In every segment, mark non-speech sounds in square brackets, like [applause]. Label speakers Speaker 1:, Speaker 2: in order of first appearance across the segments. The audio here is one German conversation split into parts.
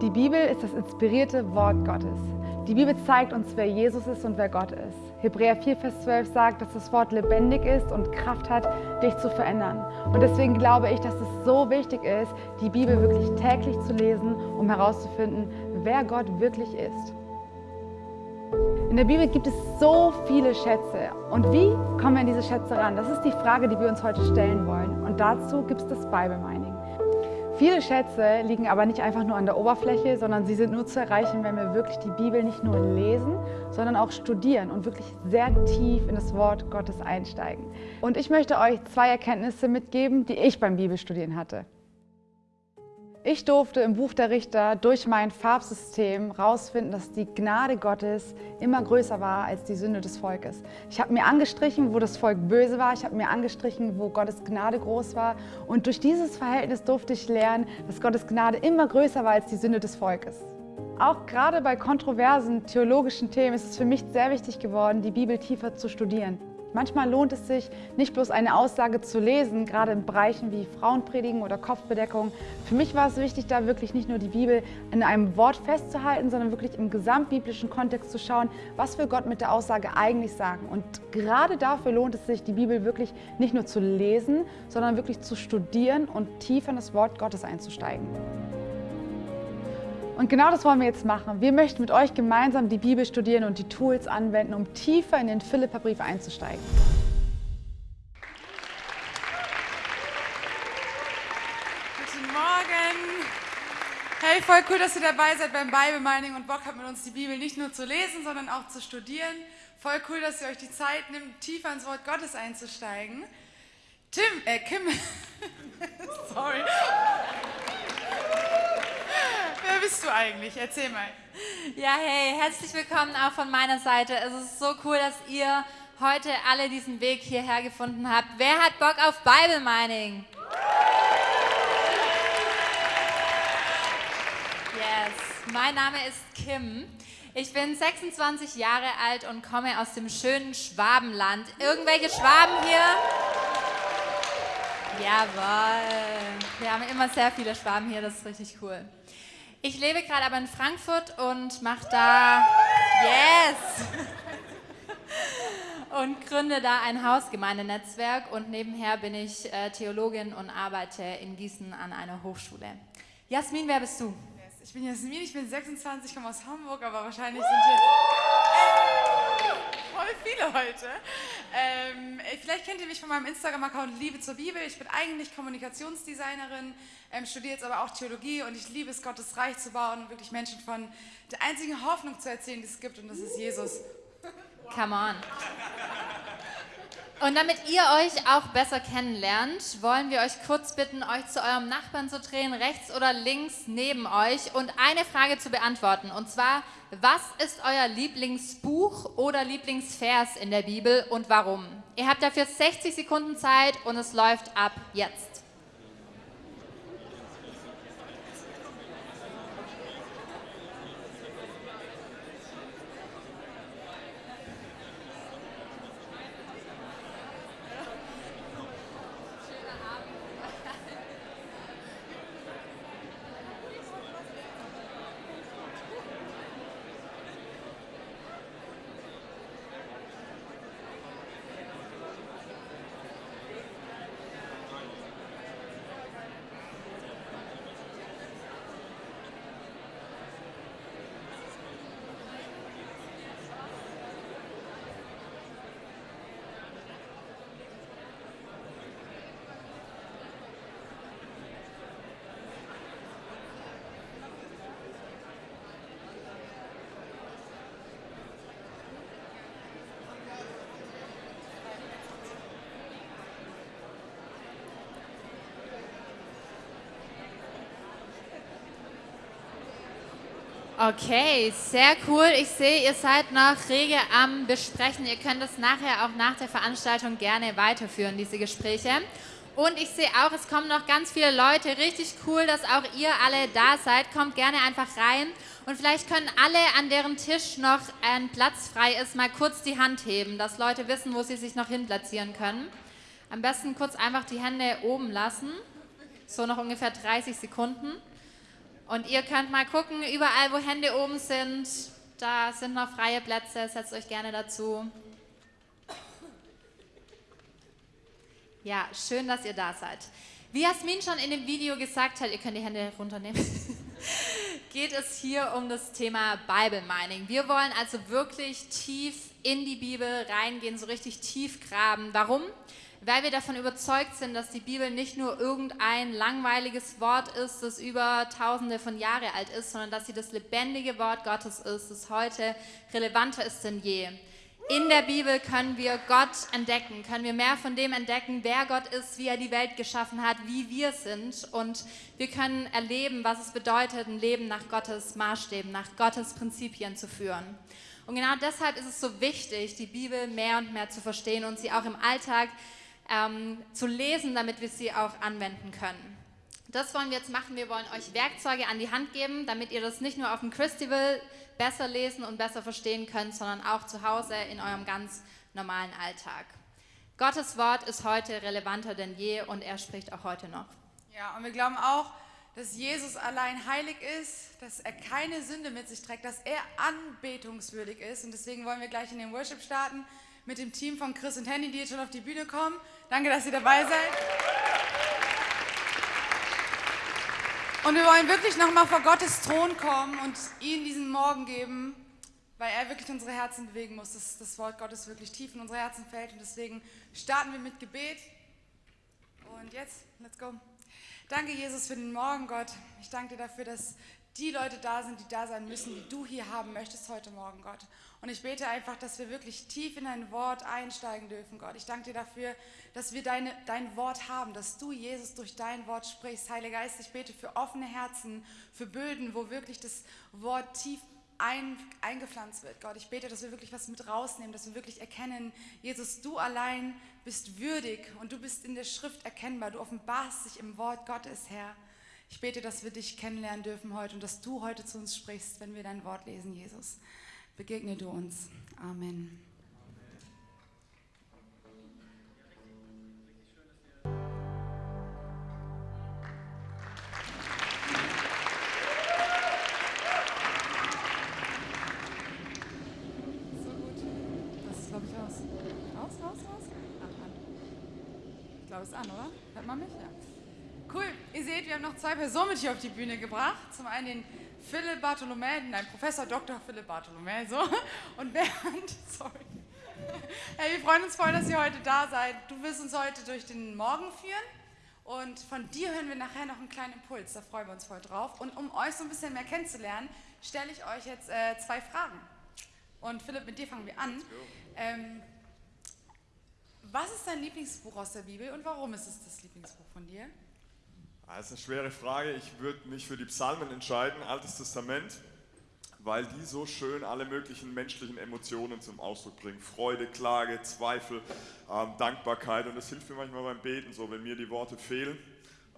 Speaker 1: Die Bibel ist das inspirierte Wort Gottes. Die Bibel zeigt uns, wer Jesus ist und wer Gott ist. Hebräer 4, Vers 12 sagt, dass das Wort lebendig ist und Kraft hat, dich zu verändern. Und deswegen glaube ich, dass es so wichtig ist, die Bibel wirklich täglich zu lesen, um herauszufinden, wer Gott wirklich ist. In der Bibel gibt es so viele Schätze. Und wie kommen wir an diese Schätze ran? Das ist die Frage, die wir uns heute stellen wollen. Und dazu gibt es das Bible Mining. Viele Schätze liegen aber nicht einfach nur an der Oberfläche, sondern sie sind nur zu erreichen, wenn wir wirklich die Bibel nicht nur lesen, sondern auch studieren und wirklich sehr tief in das Wort Gottes einsteigen. Und ich möchte euch zwei Erkenntnisse mitgeben, die ich beim Bibelstudieren hatte. Ich durfte im Buch der Richter durch mein Farbsystem herausfinden, dass die Gnade Gottes immer größer war als die Sünde des Volkes. Ich habe mir angestrichen, wo das Volk böse war. Ich habe mir angestrichen, wo Gottes Gnade groß war. Und durch dieses Verhältnis durfte ich lernen, dass Gottes Gnade immer größer war als die Sünde des Volkes. Auch gerade bei kontroversen theologischen Themen ist es für mich sehr wichtig geworden, die Bibel tiefer zu studieren. Manchmal lohnt es sich, nicht bloß eine Aussage zu lesen, gerade in Bereichen wie Frauenpredigen oder Kopfbedeckung. Für mich war es wichtig, da wirklich nicht nur die Bibel in einem Wort festzuhalten, sondern wirklich im gesamtbiblischen Kontext zu schauen, was will Gott mit der Aussage eigentlich sagen. Und gerade dafür lohnt es sich, die Bibel wirklich nicht nur zu lesen, sondern wirklich zu studieren und tiefer in das Wort Gottes einzusteigen. Und genau das wollen wir jetzt machen. Wir möchten mit euch gemeinsam die Bibel studieren und die Tools anwenden, um tiefer in den Philipperbrief einzusteigen.
Speaker 2: Guten Morgen. Hey, voll cool, dass ihr dabei seid beim Bible Mining und Bock habt, mit uns die Bibel nicht nur zu lesen, sondern auch zu studieren. Voll cool, dass ihr euch die Zeit nimmt, tiefer ins Wort Gottes einzusteigen. Tim, äh, Kim, [laughs] sorry. Wer bist du eigentlich? Erzähl mal.
Speaker 3: Ja, hey, herzlich willkommen auch von meiner Seite. Es ist so cool, dass ihr heute alle diesen Weg hierher gefunden habt. Wer hat Bock auf Bible Mining? Yes, mein Name ist Kim. Ich bin 26 Jahre alt und komme aus dem schönen Schwabenland. Irgendwelche Schwaben hier? Jawohl. Wir haben immer sehr viele Schwaben hier, das ist richtig cool. Ich lebe gerade aber in Frankfurt und mache da Yes! [laughs] und gründe da ein Hausgemeindenetzwerk und nebenher bin ich äh, Theologin und arbeite in Gießen an einer Hochschule. Jasmin, wer bist du?
Speaker 2: Ich bin Jasmin, ich bin 26, komme aus Hamburg, aber wahrscheinlich sind hier voll viele heute. Ähm, vielleicht kennt ihr mich von meinem Instagram-Account Liebe zur Bibel. Ich bin eigentlich Kommunikationsdesignerin, ähm, studiere jetzt aber auch Theologie und ich liebe es, Gottes Reich zu bauen und wirklich Menschen von der einzigen Hoffnung zu erzählen, die es gibt und das ist Jesus.
Speaker 3: Come on. Und damit ihr euch auch besser kennenlernt, wollen wir euch kurz bitten, euch zu eurem Nachbarn zu drehen, rechts oder links neben euch und eine Frage zu beantworten. Und zwar, was ist euer Lieblingsbuch oder Lieblingsvers in der Bibel und warum? Ihr habt dafür 60 Sekunden Zeit und es läuft ab jetzt. Okay, sehr cool. Ich sehe, ihr seid noch rege am Besprechen. Ihr könnt das nachher auch nach der Veranstaltung gerne weiterführen, diese Gespräche. Und ich sehe auch, es kommen noch ganz viele Leute. Richtig cool, dass auch ihr alle da seid. Kommt gerne einfach rein. Und vielleicht können alle, an deren Tisch noch ein Platz frei ist, mal kurz die Hand heben, dass Leute wissen, wo sie sich noch hin platzieren können. Am besten kurz einfach die Hände oben lassen. So noch ungefähr 30 Sekunden. Und ihr könnt mal gucken, überall wo Hände oben sind, da sind noch freie Plätze, setzt euch gerne dazu. Ja, schön, dass ihr da seid. Wie Jasmin schon in dem Video gesagt hat, ihr könnt die Hände runternehmen, [laughs] geht es hier um das Thema Bible Mining. Wir wollen also wirklich tief in die Bibel reingehen, so richtig tief graben. Warum? Weil wir davon überzeugt sind, dass die Bibel nicht nur irgendein langweiliges Wort ist, das über tausende von Jahren alt ist, sondern dass sie das lebendige Wort Gottes ist, das heute relevanter ist denn je. In der Bibel können wir Gott entdecken, können wir mehr von dem entdecken, wer Gott ist, wie er die Welt geschaffen hat, wie wir sind. Und wir können erleben, was es bedeutet, ein Leben nach Gottes Maßstäben, nach Gottes Prinzipien zu führen. Und genau deshalb ist es so wichtig, die Bibel mehr und mehr zu verstehen und sie auch im Alltag ähm, zu lesen, damit wir sie auch anwenden können. Das wollen wir jetzt machen. Wir wollen euch Werkzeuge an die Hand geben, damit ihr das nicht nur auf dem Festival besser lesen und besser verstehen könnt, sondern auch zu Hause in eurem ganz normalen Alltag. Gottes Wort ist heute relevanter denn je und er spricht auch heute noch.
Speaker 1: Ja, und wir glauben auch, dass Jesus allein heilig ist, dass er keine Sünde mit sich trägt, dass er anbetungswürdig ist. Und deswegen wollen wir gleich in den Worship starten mit dem Team von Chris und Henny, die jetzt schon auf die Bühne kommen. Danke, dass ihr dabei seid. Und wir wollen wirklich nochmal vor Gottes Thron kommen und ihm diesen Morgen geben, weil er wirklich unsere Herzen bewegen muss, dass das Wort Gottes wirklich tief in unsere Herzen fällt. Und deswegen starten wir mit Gebet. Und jetzt, let's go. Danke, Jesus, für den Morgen, Gott. Ich danke dir dafür, dass die Leute da sind, die da sein müssen, die du hier haben möchtest heute Morgen, Gott. Und ich bete einfach, dass wir wirklich tief in dein Wort einsteigen dürfen, Gott. Ich danke dir dafür, dass wir deine, dein Wort haben, dass du, Jesus, durch dein Wort sprichst. Heiliger Geist, ich bete für offene Herzen, für Böden, wo wirklich das Wort tief ein, eingepflanzt wird, Gott. Ich bete, dass wir wirklich was mit rausnehmen, dass wir wirklich erkennen, Jesus, du allein bist würdig und du bist in der Schrift erkennbar. Du offenbarst dich im Wort Gottes, Herr. Ich bete, dass wir dich kennenlernen dürfen heute und dass du heute zu uns sprichst, wenn wir dein Wort lesen, Jesus. Begegne du uns. Amen. So gut. Das ist, glaube ich, aus. Aus, aus, aus? Ach, an. Ich glaube, es ist an, oder? Hört man mich? Ja. Cool. Ihr seht, wir haben noch zwei Personen mit hier auf die Bühne gebracht. Zum einen den Philipp Bartholomä, nein, Professor Dr. Philipp Bartholomä, so. Und Bernd, [laughs] sorry. Hey, wir freuen uns voll, dass ihr heute da seid. Du wirst uns heute durch den Morgen führen. Und von dir hören wir nachher noch einen kleinen Impuls. Da freuen wir uns voll drauf. Und um euch so ein bisschen mehr kennenzulernen, stelle ich euch jetzt äh, zwei Fragen. Und Philipp, mit dir fangen wir an. Ähm, was ist dein Lieblingsbuch aus der Bibel und warum ist es das Lieblingsbuch von dir?
Speaker 4: Das ist eine schwere Frage. Ich würde mich für die Psalmen entscheiden, Altes Testament, weil die so schön alle möglichen menschlichen Emotionen zum Ausdruck bringen. Freude, Klage, Zweifel, ähm, Dankbarkeit. Und das hilft mir manchmal beim Beten so. Wenn mir die Worte fehlen,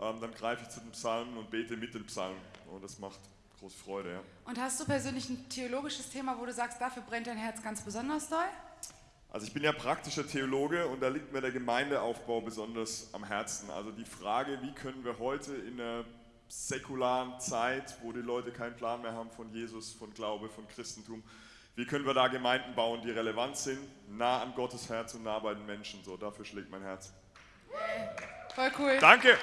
Speaker 4: ähm, dann greife ich zu den Psalmen und bete mit den Psalmen. Und das macht große Freude. Ja.
Speaker 1: Und hast du persönlich ein theologisches Thema, wo du sagst, dafür brennt dein Herz ganz besonders doll?
Speaker 4: Also ich bin ja praktischer Theologe und da liegt mir der Gemeindeaufbau besonders am Herzen. Also die Frage, wie können wir heute in einer säkularen Zeit, wo die Leute keinen Plan mehr haben von Jesus, von Glaube, von Christentum, wie können wir da Gemeinden bauen, die relevant sind, nah an Gottes Herz und nah bei den Menschen. So, dafür schlägt mein Herz.
Speaker 1: Voll cool.
Speaker 4: Danke.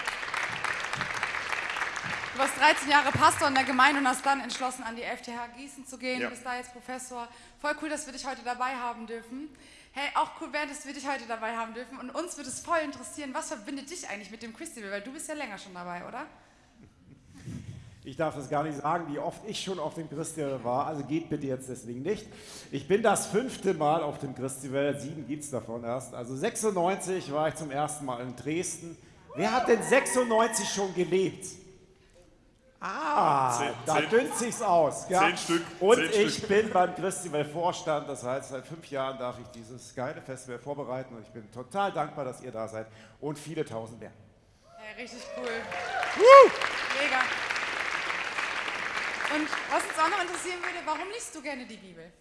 Speaker 1: Du warst 13 Jahre Pastor in der Gemeinde und hast dann entschlossen, an die FTH Gießen zu gehen.
Speaker 4: Ja.
Speaker 1: Du bist da jetzt Professor. Voll cool, dass wir dich heute dabei haben dürfen. Hey, auch cool, Bernd, dass wir dich heute dabei haben dürfen. Und uns würde es voll interessieren, was verbindet dich eigentlich mit dem Festival? Weil du bist ja länger schon dabei, oder?
Speaker 5: Ich darf das gar nicht sagen, wie oft ich schon auf dem Christival war, also geht bitte jetzt deswegen nicht. Ich bin das fünfte Mal auf dem Christival, sieben gibt es davon erst. Also 96 war ich zum ersten Mal in Dresden. Wer hat denn 96 schon gelebt? Ah,
Speaker 4: Zehn-
Speaker 5: da
Speaker 4: zehn-
Speaker 5: dünnt sich's aus. Ja.
Speaker 4: zehn Stück,
Speaker 5: Und
Speaker 4: zehn
Speaker 5: ich
Speaker 4: Stück.
Speaker 5: bin beim Festival Vorstand, das heißt, seit fünf Jahren darf ich dieses geile Festival vorbereiten und ich bin total dankbar, dass ihr da seid und viele tausend mehr.
Speaker 1: Hey, richtig cool. Mega. Und was uns auch noch interessieren würde, warum liest du gerne die Bibel?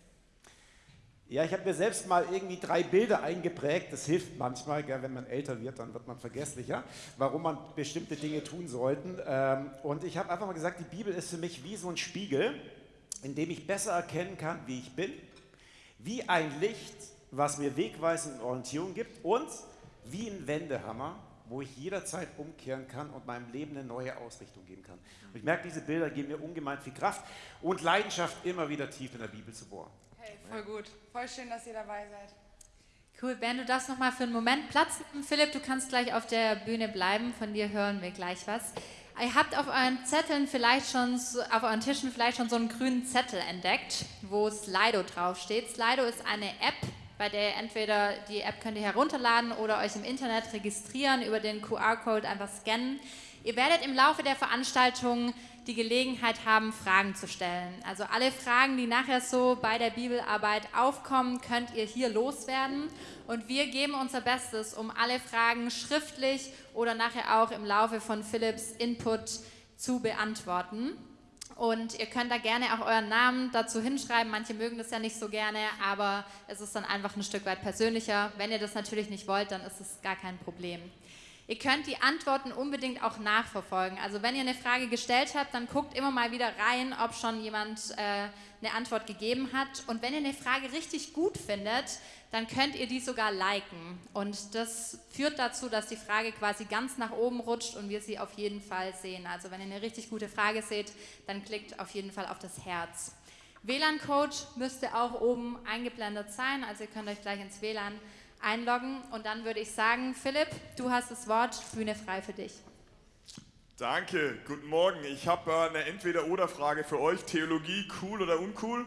Speaker 5: Ja, ich habe mir selbst mal irgendwie drei Bilder eingeprägt. Das hilft manchmal, gell, wenn man älter wird, dann wird man vergesslicher, warum man bestimmte Dinge tun sollte. Ähm, und ich habe einfach mal gesagt, die Bibel ist für mich wie so ein Spiegel, in dem ich besser erkennen kann, wie ich bin, wie ein Licht, was mir Wegweisung und Orientierung gibt und wie ein Wendehammer, wo ich jederzeit umkehren kann und meinem Leben eine neue Ausrichtung geben kann. Und ich merke, diese Bilder geben mir ungemein viel Kraft und Leidenschaft, immer wieder tief in der Bibel zu bohren.
Speaker 1: Hey, voll gut. Voll schön, dass ihr dabei seid.
Speaker 3: Cool, Ben, du darfst noch mal für einen Moment Platz nehmen. Philipp, du kannst gleich auf der Bühne bleiben. Von dir hören wir gleich was. Ihr habt auf euren Zetteln vielleicht schon, auf euren Tischen vielleicht schon so einen grünen Zettel entdeckt, wo Slido draufsteht. Slido ist eine App, bei der ihr entweder die App könnt ihr herunterladen oder euch im Internet registrieren, über den QR-Code einfach scannen. Ihr werdet im Laufe der Veranstaltung die Gelegenheit haben, Fragen zu stellen. Also alle Fragen, die nachher so bei der Bibelarbeit aufkommen, könnt ihr hier loswerden. Und wir geben unser Bestes, um alle Fragen schriftlich oder nachher auch im Laufe von Philips Input zu beantworten. Und ihr könnt da gerne auch euren Namen dazu hinschreiben. Manche mögen das ja nicht so gerne, aber es ist dann einfach ein Stück weit persönlicher. Wenn ihr das natürlich nicht wollt, dann ist es gar kein Problem. Ihr könnt die Antworten unbedingt auch nachverfolgen. Also wenn ihr eine Frage gestellt habt, dann guckt immer mal wieder rein, ob schon jemand äh, eine Antwort gegeben hat. Und wenn ihr eine Frage richtig gut findet, dann könnt ihr die sogar liken. Und das führt dazu, dass die Frage quasi ganz nach oben rutscht und wir sie auf jeden Fall sehen. Also wenn ihr eine richtig gute Frage seht, dann klickt auf jeden Fall auf das Herz. WLAN-Code müsste auch oben eingeblendet sein, also ihr könnt euch gleich ins WLAN einloggen. Und dann würde ich sagen, Philipp, du hast das Wort, Bühne frei für dich.
Speaker 4: Danke, guten Morgen. Ich habe äh, eine Entweder-Oder-Frage für euch. Theologie, cool oder uncool?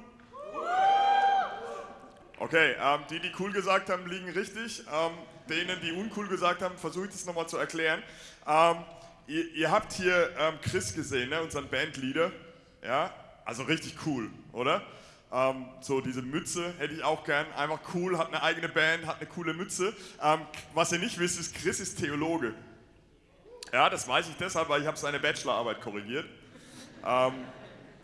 Speaker 4: Okay, ähm, die, die cool gesagt haben, liegen richtig. Ähm, denen, die uncool gesagt haben, versuche ich das nochmal zu erklären. Ähm, ihr, ihr habt hier ähm, Chris gesehen, ne, unseren Bandleader. Ja, also richtig cool, oder? Ähm, so diese Mütze hätte ich auch gern. Einfach cool, hat eine eigene Band, hat eine coole Mütze. Ähm, was ihr nicht wisst, ist, Chris ist Theologe. Ja, das weiß ich deshalb, weil ich habe seine Bachelorarbeit korrigiert. Ähm,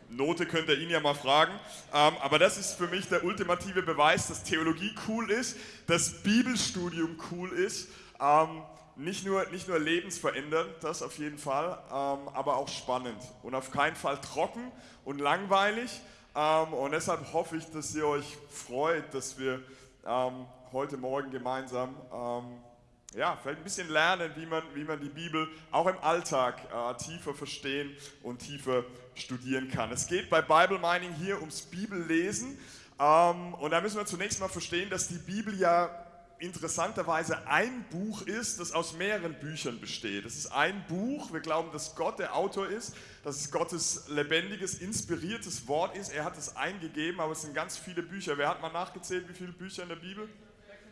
Speaker 4: Note könnt ihr ihn ja mal fragen. Ähm, aber das ist für mich der ultimative Beweis, dass Theologie cool ist, dass Bibelstudium cool ist. Ähm, nicht, nur, nicht nur lebensverändernd, das auf jeden Fall, ähm, aber auch spannend. Und auf keinen Fall trocken und langweilig. Ähm, und deshalb hoffe ich, dass ihr euch freut, dass wir ähm, heute Morgen gemeinsam ähm, ja, vielleicht ein bisschen lernen, wie man, wie man die Bibel auch im Alltag äh, tiefer verstehen und tiefer studieren kann. Es geht bei Bible Mining hier ums Bibellesen ähm, und da müssen wir zunächst mal verstehen, dass die Bibel ja interessanterweise ein Buch ist, das aus mehreren Büchern besteht. Es ist ein Buch, wir glauben, dass Gott der Autor ist, dass es Gottes lebendiges, inspiriertes Wort ist. Er hat es eingegeben, aber es sind ganz viele Bücher. Wer hat mal nachgezählt, wie viele Bücher in der Bibel?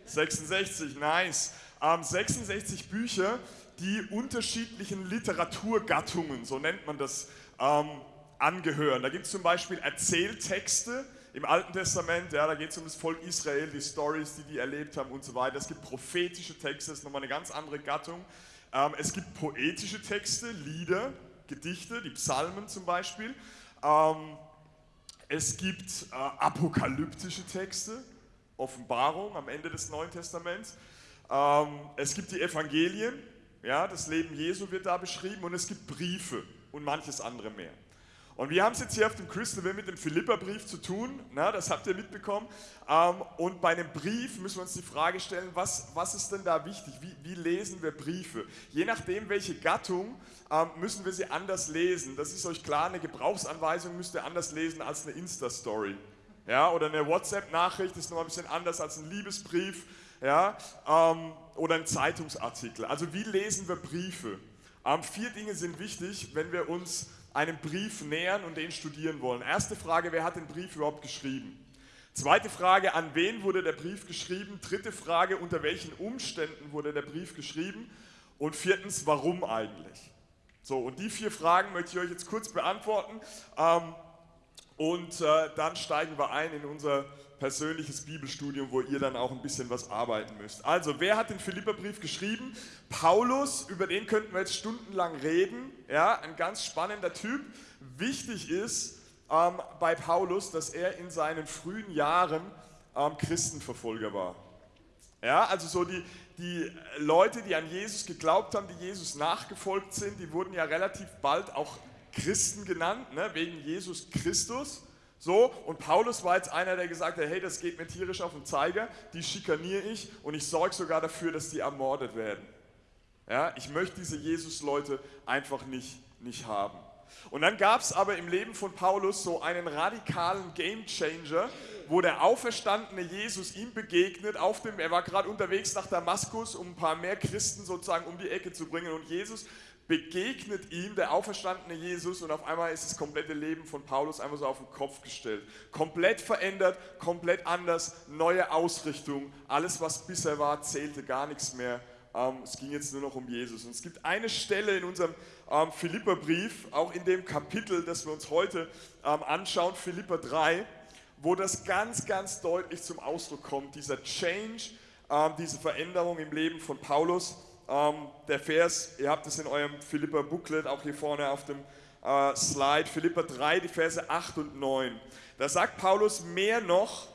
Speaker 4: 66, nice. Ähm, 66 Bücher, die unterschiedlichen Literaturgattungen, so nennt man das, ähm, angehören. Da gibt es zum Beispiel Erzähltexte im Alten Testament, ja, da geht es um das Volk Israel, die Stories, die die erlebt haben und so weiter. Es gibt prophetische Texte, das ist nochmal eine ganz andere Gattung. Ähm, es gibt poetische Texte, Lieder, Gedichte, die Psalmen zum Beispiel. Ähm, es gibt äh, apokalyptische Texte, Offenbarung am Ende des Neuen Testaments. Ähm, es gibt die Evangelien, ja, das Leben Jesu wird da beschrieben und es gibt Briefe und manches andere mehr. Und wir haben es jetzt hier auf dem Crystal mit dem Philipperbrief zu tun, na, das habt ihr mitbekommen. Ähm, und bei einem Brief müssen wir uns die Frage stellen, was, was ist denn da wichtig? Wie, wie lesen wir Briefe? Je nachdem, welche Gattung, ähm, müssen wir sie anders lesen. Das ist euch klar, eine Gebrauchsanweisung müsst ihr anders lesen als eine Insta-Story. Ja, oder eine WhatsApp-Nachricht ist noch ein bisschen anders als ein Liebesbrief ja, ähm, oder ein Zeitungsartikel. Also wie lesen wir Briefe? Ähm, vier Dinge sind wichtig, wenn wir uns einem Brief nähern und den studieren wollen. Erste Frage, wer hat den Brief überhaupt geschrieben? Zweite Frage, an wen wurde der Brief geschrieben? Dritte Frage, unter welchen Umständen wurde der Brief geschrieben? Und viertens, warum eigentlich? So, und die vier Fragen möchte ich euch jetzt kurz beantworten. Ähm, und äh, dann steigen wir ein in unser persönliches Bibelstudium, wo ihr dann auch ein bisschen was arbeiten müsst. Also, wer hat den Philipperbrief geschrieben? Paulus, über den könnten wir jetzt stundenlang reden. Ja, ein ganz spannender Typ. Wichtig ist ähm, bei Paulus, dass er in seinen frühen Jahren ähm, Christenverfolger war. Ja, also so die, die Leute, die an Jesus geglaubt haben, die Jesus nachgefolgt sind, die wurden ja relativ bald auch Christen genannt, ne, wegen Jesus Christus. So, und Paulus war jetzt einer, der gesagt hat, hey, das geht mir tierisch auf den Zeiger, die schikaniere ich und ich sorge sogar dafür, dass die ermordet werden. Ja, ich möchte diese Jesus-Leute einfach nicht, nicht haben. Und dann gab es aber im Leben von Paulus so einen radikalen Gamechanger, wo der auferstandene Jesus ihm begegnet. Auf dem, er war gerade unterwegs nach Damaskus, um ein paar mehr Christen sozusagen um die Ecke zu bringen. Und Jesus begegnet ihm, der auferstandene Jesus, und auf einmal ist das komplette Leben von Paulus einfach so auf den Kopf gestellt. Komplett verändert, komplett anders, neue Ausrichtung. Alles, was bisher war, zählte gar nichts mehr. Ähm, es ging jetzt nur noch um Jesus. Und es gibt eine Stelle in unserem ähm, Philipperbrief, auch in dem Kapitel, das wir uns heute ähm, anschauen, Philipper 3, wo das ganz, ganz deutlich zum Ausdruck kommt, dieser Change, diese Veränderung im Leben von Paulus. Ähm, der Vers, ihr habt es in eurem Philipper Booklet auch hier vorne auf dem äh, Slide, Philipper 3, die Verse 8 und 9. Da sagt Paulus mehr noch,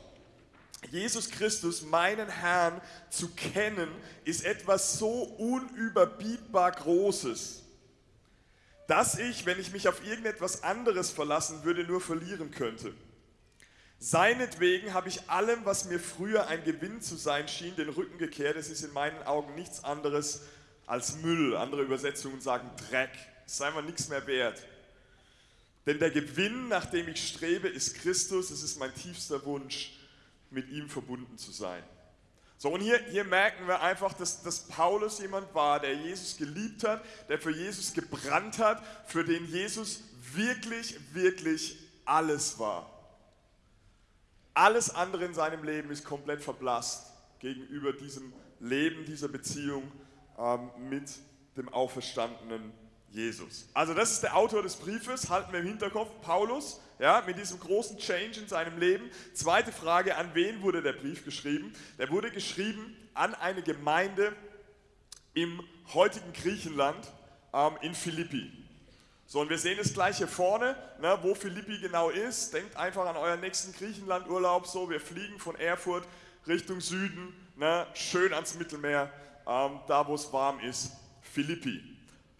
Speaker 4: Jesus Christus, meinen Herrn, zu kennen, ist etwas so unüberbietbar Großes, dass ich, wenn ich mich auf irgendetwas anderes verlassen würde, nur verlieren könnte. Seinetwegen habe ich allem, was mir früher ein Gewinn zu sein schien, den Rücken gekehrt. Es ist in meinen Augen nichts anderes als Müll. Andere Übersetzungen sagen Dreck. Es ist einfach nichts mehr wert. Denn der Gewinn, nach dem ich strebe, ist Christus. Es ist mein tiefster Wunsch, mit ihm verbunden zu sein. So, und hier, hier merken wir einfach, dass, dass Paulus jemand war, der Jesus geliebt hat, der für Jesus gebrannt hat, für den Jesus wirklich, wirklich alles war. Alles andere in seinem Leben ist komplett verblasst gegenüber diesem Leben, dieser Beziehung ähm, mit dem auferstandenen Jesus. Also das ist der Autor des Briefes, halten wir im Hinterkopf, Paulus, ja, mit diesem großen Change in seinem Leben. Zweite Frage, an wen wurde der Brief geschrieben? Der wurde geschrieben an eine Gemeinde im heutigen Griechenland ähm, in Philippi. So, und wir sehen es gleich hier vorne, ne, wo Philippi genau ist. Denkt einfach an euren nächsten Griechenlandurlaub. So, wir fliegen von Erfurt Richtung Süden, ne, schön ans Mittelmeer, ähm, da wo es warm ist. Philippi.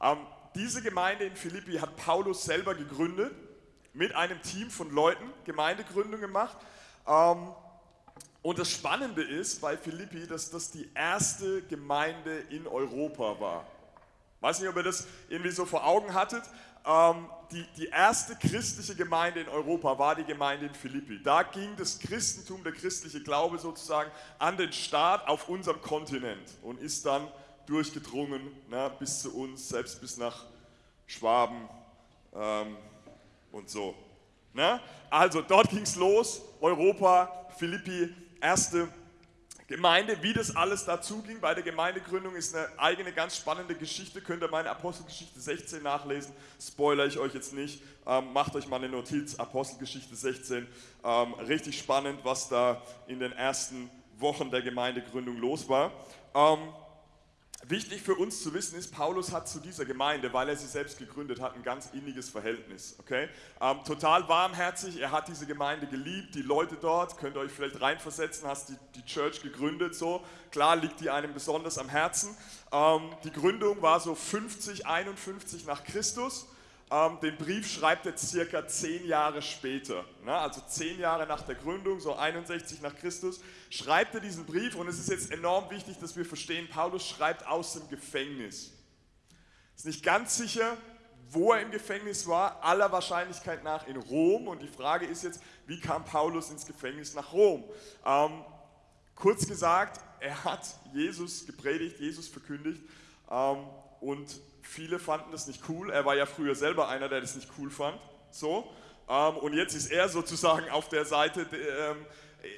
Speaker 4: Ähm, diese Gemeinde in Philippi hat Paulus selber gegründet, mit einem Team von Leuten, Gemeindegründung gemacht. Ähm, und das Spannende ist bei Philippi, dass das die erste Gemeinde in Europa war. Weiß nicht, ob ihr das irgendwie so vor Augen hattet, ähm, die, die erste christliche Gemeinde in Europa war die Gemeinde in Philippi. Da ging das Christentum, der christliche Glaube sozusagen an den Start auf unserem Kontinent und ist dann durchgedrungen ne, bis zu uns, selbst bis nach Schwaben ähm, und so. Ne? Also dort ging es los, Europa, Philippi, erste Gemeinde, wie das alles dazu ging bei der Gemeindegründung, ist eine eigene ganz spannende Geschichte. Könnt ihr meine Apostelgeschichte 16 nachlesen. Spoiler ich euch jetzt nicht. Ähm, macht euch mal eine Notiz. Apostelgeschichte 16. Ähm, richtig spannend, was da in den ersten Wochen der Gemeindegründung los war. Ähm, Wichtig für uns zu wissen ist, Paulus hat zu dieser Gemeinde, weil er sie selbst gegründet hat, ein ganz inniges Verhältnis. Okay? Ähm, total warmherzig, er hat diese Gemeinde geliebt, die Leute dort, könnt ihr euch vielleicht reinversetzen, hast die, die Church gegründet, so. Klar liegt die einem besonders am Herzen. Ähm, die Gründung war so 50, 51 nach Christus. Ähm, den Brief schreibt er circa zehn Jahre später, ne? also zehn Jahre nach der Gründung, so 61 nach Christus, schreibt er diesen Brief und es ist jetzt enorm wichtig, dass wir verstehen, Paulus schreibt aus dem Gefängnis. Ist nicht ganz sicher, wo er im Gefängnis war, aller Wahrscheinlichkeit nach in Rom und die Frage ist jetzt, wie kam Paulus ins Gefängnis nach Rom? Ähm, kurz gesagt, er hat Jesus gepredigt, Jesus verkündigt ähm, und Viele fanden das nicht cool. Er war ja früher selber einer, der das nicht cool fand. So. Ähm, und jetzt ist er sozusagen auf der Seite, ähm,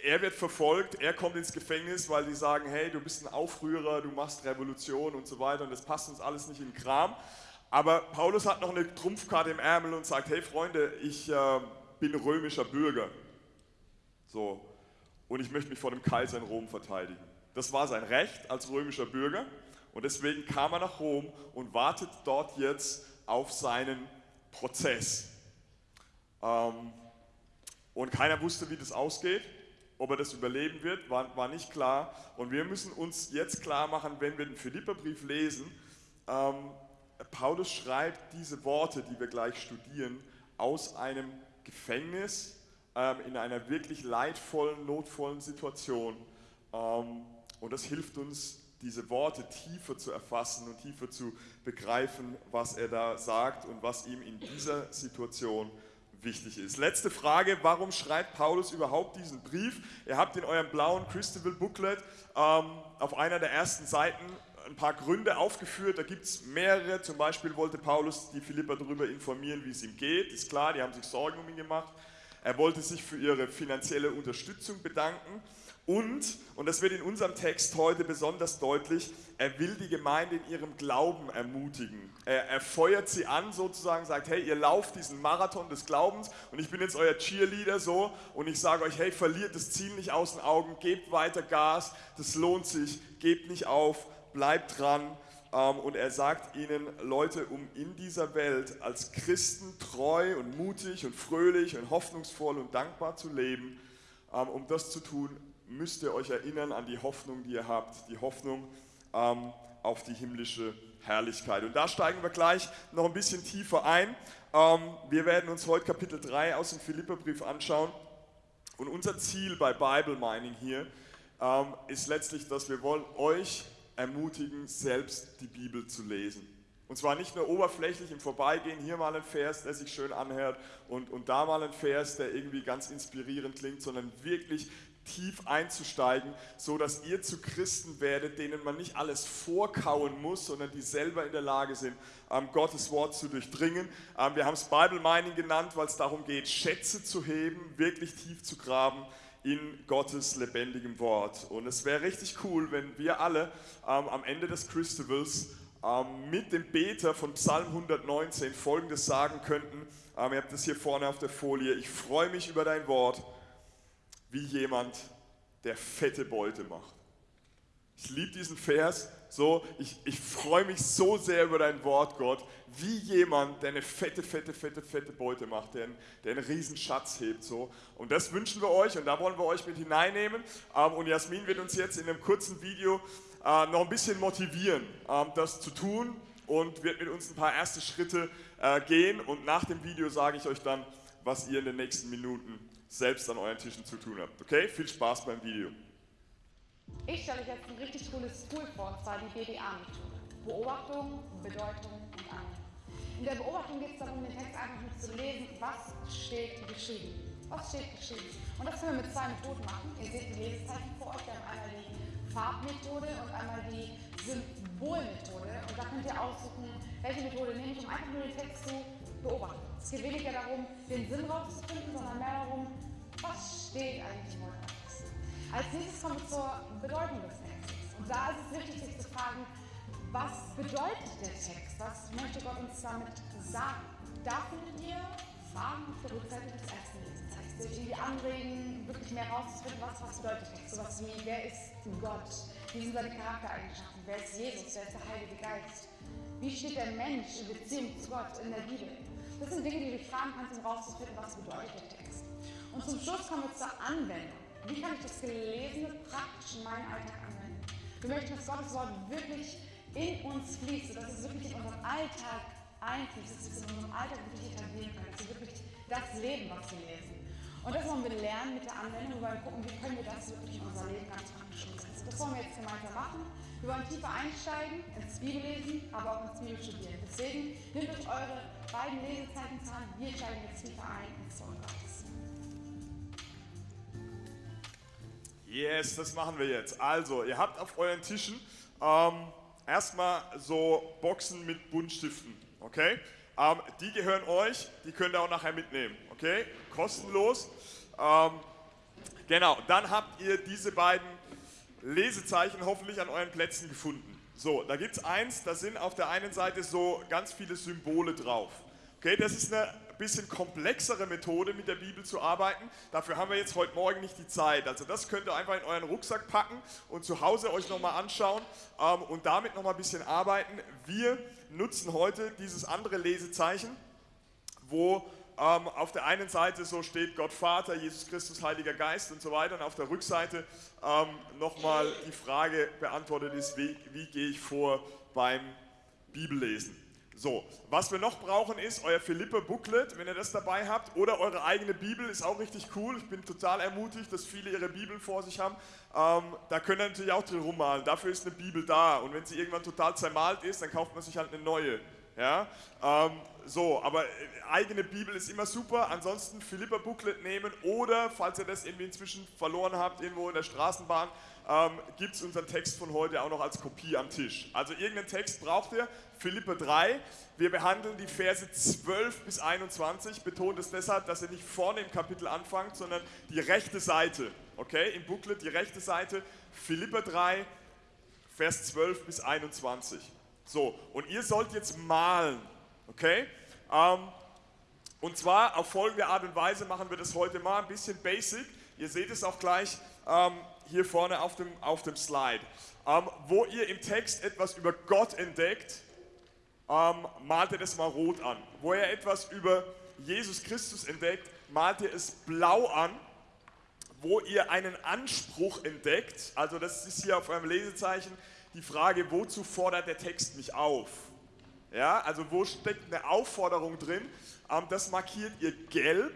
Speaker 4: er wird verfolgt, er kommt ins Gefängnis, weil die sagen, hey, du bist ein Aufrührer, du machst Revolution und so weiter und das passt uns alles nicht in den Kram. Aber Paulus hat noch eine Trumpfkarte im Ärmel und sagt, hey Freunde, ich äh, bin römischer Bürger. So. Und ich möchte mich vor dem Kaiser in Rom verteidigen. Das war sein Recht als römischer Bürger. Und deswegen kam er nach Rom und wartet dort jetzt auf seinen Prozess. Ähm, und keiner wusste, wie das ausgeht. ob er das überleben wird, war, war nicht klar. Und wir müssen uns jetzt klar machen, wenn wir den Philipperbrief lesen, ähm, Paulus schreibt diese Worte, die wir gleich studieren, aus einem Gefängnis ähm, in einer wirklich leidvollen, notvollen Situation. Ähm, und das hilft uns, diese Worte tiefer zu erfassen und tiefer zu begreifen, was er da sagt und was ihm in dieser Situation wichtig ist. Letzte Frage, warum schreibt Paulus überhaupt diesen Brief? Ihr habt in eurem blauen Christabel Booklet ähm, auf einer der ersten Seiten ein paar Gründe aufgeführt, da gibt es mehrere, zum Beispiel wollte Paulus die Philipper darüber informieren, wie es ihm geht, ist klar, die haben sich Sorgen um ihn gemacht. Er wollte sich für ihre finanzielle Unterstützung bedanken und, und das wird in unserem Text heute besonders deutlich, er will die Gemeinde in ihrem Glauben ermutigen. Er, er feuert sie an sozusagen, sagt, hey, ihr lauft diesen Marathon des Glaubens und ich bin jetzt euer Cheerleader so und ich sage euch, hey, verliert das Ziel nicht aus den Augen, gebt weiter Gas, das lohnt sich, gebt nicht auf, bleibt dran. Ähm, und er sagt ihnen, Leute, um in dieser Welt als Christen treu und mutig und fröhlich und hoffnungsvoll und dankbar zu leben, ähm, um das zu tun, müsst ihr euch erinnern an die Hoffnung, die ihr habt, die Hoffnung ähm, auf die himmlische Herrlichkeit. Und da steigen wir gleich noch ein bisschen tiefer ein. Ähm, wir werden uns heute Kapitel 3 aus dem Philipperbrief anschauen. Und unser Ziel bei Bible Mining hier ähm, ist letztlich, dass wir wollen euch ermutigen, selbst die Bibel zu lesen. Und zwar nicht nur oberflächlich im Vorbeigehen, hier mal ein Vers, der sich schön anhört und, und da mal ein Vers, der irgendwie ganz inspirierend klingt, sondern wirklich tief einzusteigen, so dass ihr zu Christen werdet, denen man nicht alles vorkauen muss, sondern die selber in der Lage sind, ähm, Gottes Wort zu durchdringen. Ähm, wir haben es Bible Mining genannt, weil es darum geht, Schätze zu heben, wirklich tief zu graben in Gottes lebendigem Wort. Und es wäre richtig cool, wenn wir alle ähm, am Ende des Christivals mit dem Beter von Psalm 119 folgendes sagen könnten. Ihr habt das hier vorne auf der Folie. Ich freue mich über dein Wort wie jemand, der fette Beute macht. Ich liebe diesen Vers so, ich, ich freue mich so sehr über dein Wort, Gott, wie jemand, der eine fette, fette, fette, fette Beute macht, der, der einen riesen Schatz hebt. So. Und das wünschen wir euch und da wollen wir euch mit hineinnehmen. Ähm, und Jasmin wird uns jetzt in einem kurzen Video äh, noch ein bisschen motivieren, ähm, das zu tun und wird mit uns ein paar erste Schritte äh, gehen. Und nach dem Video sage ich euch dann, was ihr in den nächsten Minuten selbst an euren Tischen zu tun habt. Okay, viel Spaß beim Video.
Speaker 1: Ich stelle euch jetzt ein richtig cooles Tool vor, und zwar die BBA-Methode. Beobachtung, Bedeutung und Annahme. In der Beobachtung geht es darum, den Text einfach nur zu lesen, was steht geschrieben. Was steht geschrieben? Und das können wir mit zwei Methoden machen. Ihr seht die Lesezeichen vor euch. Wir haben einmal die Farbmethode und einmal die Symbolmethode. Und da könnt ihr aussuchen, welche Methode nehme ich, um einfach nur den Text zu beobachten. Es geht weniger darum, den Sinn rauszufinden, sondern mehr darum, was steht eigentlich im Wort Als nächstes kommen wir zur Bedeutung des Textes. Und da ist es wichtig, sich zu fragen, was bedeutet der Text? Was möchte Gott uns damit sagen? Da findet ihr Fragen auf der Rückseite des ersten Lesezeichens, die euch irgendwie anregen, wirklich mehr rauszufinden, was, was bedeutet Text? Sowas wie, wer ist Gott? Wie sind seine Charaktereigenschaften? Wer ist Jesus? Wer ist der Heilige Geist? Wie steht der Mensch in Beziehung zu Gott in der Bibel? Das sind Dinge, die du fragen kannst, um rauszufinden, was bedeutet der Text. Und zum Schluss kommen wir zur Anwendung. Wie kann ich das Gelesene praktisch in meinen Alltag anwenden? Wir möchten, dass Gottes Wort wirklich in uns fließt, dass es wirklich in unseren Alltag einfließt, dass wir es in unserem Alltag wirklich etablieren können, dass wir wirklich das leben, was wir lesen. Und das wollen wir lernen mit der Anwendung, wir gucken, wie können wir das wirklich in unser Leben ganz praktisch umsetzen. Das wollen wir jetzt gemeinsam machen. Wir wollen tiefer einsteigen ins Bibellesen, aber auch ins Bibelstudieren. Deswegen nehmt euch eure beiden Lesezeichen zur Hand. Wir steigen jetzt tiefer ein ins.
Speaker 4: Yes, das machen wir jetzt. Also, ihr habt auf euren Tischen ähm, erstmal so Boxen mit Buntstiften, okay? Ähm, die gehören euch, die könnt ihr auch nachher mitnehmen, okay? Kostenlos. Ähm, genau, dann habt ihr diese beiden Lesezeichen hoffentlich an euren Plätzen gefunden. So, da gibt es eins, da sind auf der einen Seite so ganz viele Symbole drauf. Okay, das ist eine bisschen komplexere Methode, mit der Bibel zu arbeiten. Dafür haben wir jetzt heute Morgen nicht die Zeit. Also das könnt ihr einfach in euren Rucksack packen und zu Hause euch nochmal anschauen ähm, und damit nochmal ein bisschen arbeiten. Wir nutzen heute dieses andere Lesezeichen, wo ähm, auf der einen Seite so steht Gott Vater, Jesus Christus, Heiliger Geist und so weiter. Und auf der Rückseite ähm, nochmal die Frage beantwortet ist, wie, wie gehe ich vor beim Bibellesen. So, was wir noch brauchen ist euer Philippe-Booklet, wenn ihr das dabei habt, oder eure eigene Bibel, ist auch richtig cool. Ich bin total ermutigt, dass viele ihre Bibeln vor sich haben. Ähm, da könnt ihr natürlich auch drin rummalen. Dafür ist eine Bibel da. Und wenn sie irgendwann total zermalt ist, dann kauft man sich halt eine neue. Ja? Ähm, so, aber äh, eigene Bibel ist immer super. Ansonsten Philippa-Booklet nehmen oder, falls ihr das irgendwie inzwischen verloren habt, irgendwo in der Straßenbahn, ähm, gibt es unseren Text von heute auch noch als Kopie am Tisch. Also irgendeinen Text braucht ihr, Philippe 3. Wir behandeln die Verse 12 bis 21. Betont es deshalb, dass ihr nicht vorne im Kapitel anfangt, sondern die rechte Seite. Okay, im Booklet die rechte Seite, Philippe 3, Vers 12 bis 21. So, und ihr sollt jetzt malen. Okay? Ähm, und zwar auf folgende Art und Weise machen wir das heute mal, ein bisschen basic. Ihr seht es auch gleich ähm, hier vorne auf dem, auf dem Slide. Ähm, wo ihr im Text etwas über Gott entdeckt, ähm, malt ihr das mal rot an. Wo ihr etwas über Jesus Christus entdeckt, malt ihr es blau an. Wo ihr einen Anspruch entdeckt, also das ist hier auf eurem Lesezeichen die Frage, wozu fordert der Text mich auf? Ja, also wo steckt eine Aufforderung drin? Ähm, das markiert ihr gelb.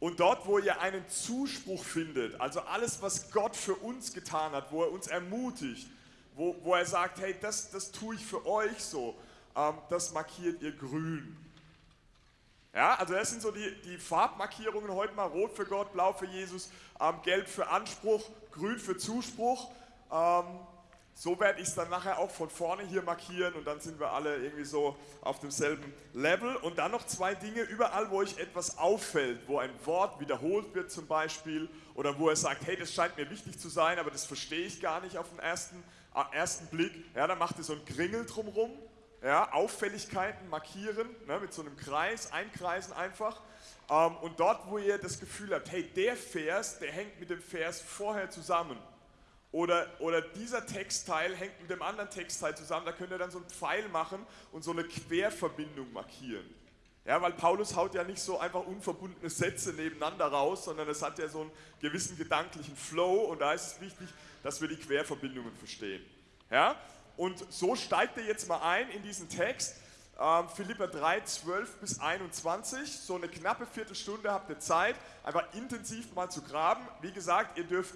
Speaker 4: Und dort, wo ihr einen Zuspruch findet, also alles, was Gott für uns getan hat, wo er uns ermutigt, wo, wo er sagt, hey, das, das tue ich für euch so, ähm, das markiert ihr grün. Ja, also das sind so die, die Farbmarkierungen heute mal, rot für Gott, blau für Jesus, ähm, gelb für Anspruch, grün für Zuspruch. Ähm, so werde ich es dann nachher auch von vorne hier markieren und dann sind wir alle irgendwie so auf demselben Level. Und dann noch zwei Dinge, überall wo euch etwas auffällt, wo ein Wort wiederholt wird zum Beispiel oder wo er sagt, hey, das scheint mir wichtig zu sein, aber das verstehe ich gar nicht auf den ersten, äh, ersten Blick. Ja, dann macht ihr so ein Kringel drumherum, ja, Auffälligkeiten markieren, ne, mit so einem Kreis, einkreisen einfach. Ähm, und dort, wo ihr das Gefühl habt, hey, der Vers, der hängt mit dem Vers vorher zusammen oder, oder dieser Textteil hängt mit dem anderen Textteil zusammen, da könnt ihr dann so einen Pfeil machen und so eine Querverbindung markieren. Ja, weil Paulus haut ja nicht so einfach unverbundene Sätze nebeneinander raus, sondern es hat ja so einen gewissen gedanklichen Flow und da ist es wichtig, dass wir die Querverbindungen verstehen. Ja? Und so steigt ihr jetzt mal ein in diesen Text, ähm, Philippa 3, 12 bis 21, so eine knappe Viertelstunde habt ihr Zeit, einfach intensiv mal zu graben. Wie gesagt, ihr dürft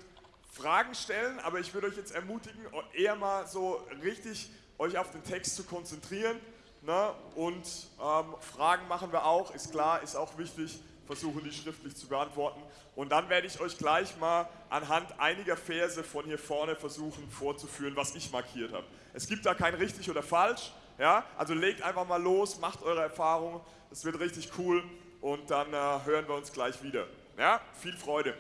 Speaker 4: Fragen stellen, aber ich würde euch jetzt ermutigen, eher mal so richtig euch auf den Text zu konzentrieren. Ne? Und ähm, Fragen machen wir auch, ist klar, ist auch wichtig, versuchen die schriftlich zu beantworten. Und dann werde ich euch gleich mal anhand einiger Verse von hier vorne versuchen vorzuführen, was ich markiert habe. Es gibt da kein richtig oder falsch, ja? also legt einfach mal los, macht eure Erfahrungen, es wird richtig cool und dann äh, hören wir uns gleich wieder. Ja? Viel Freude!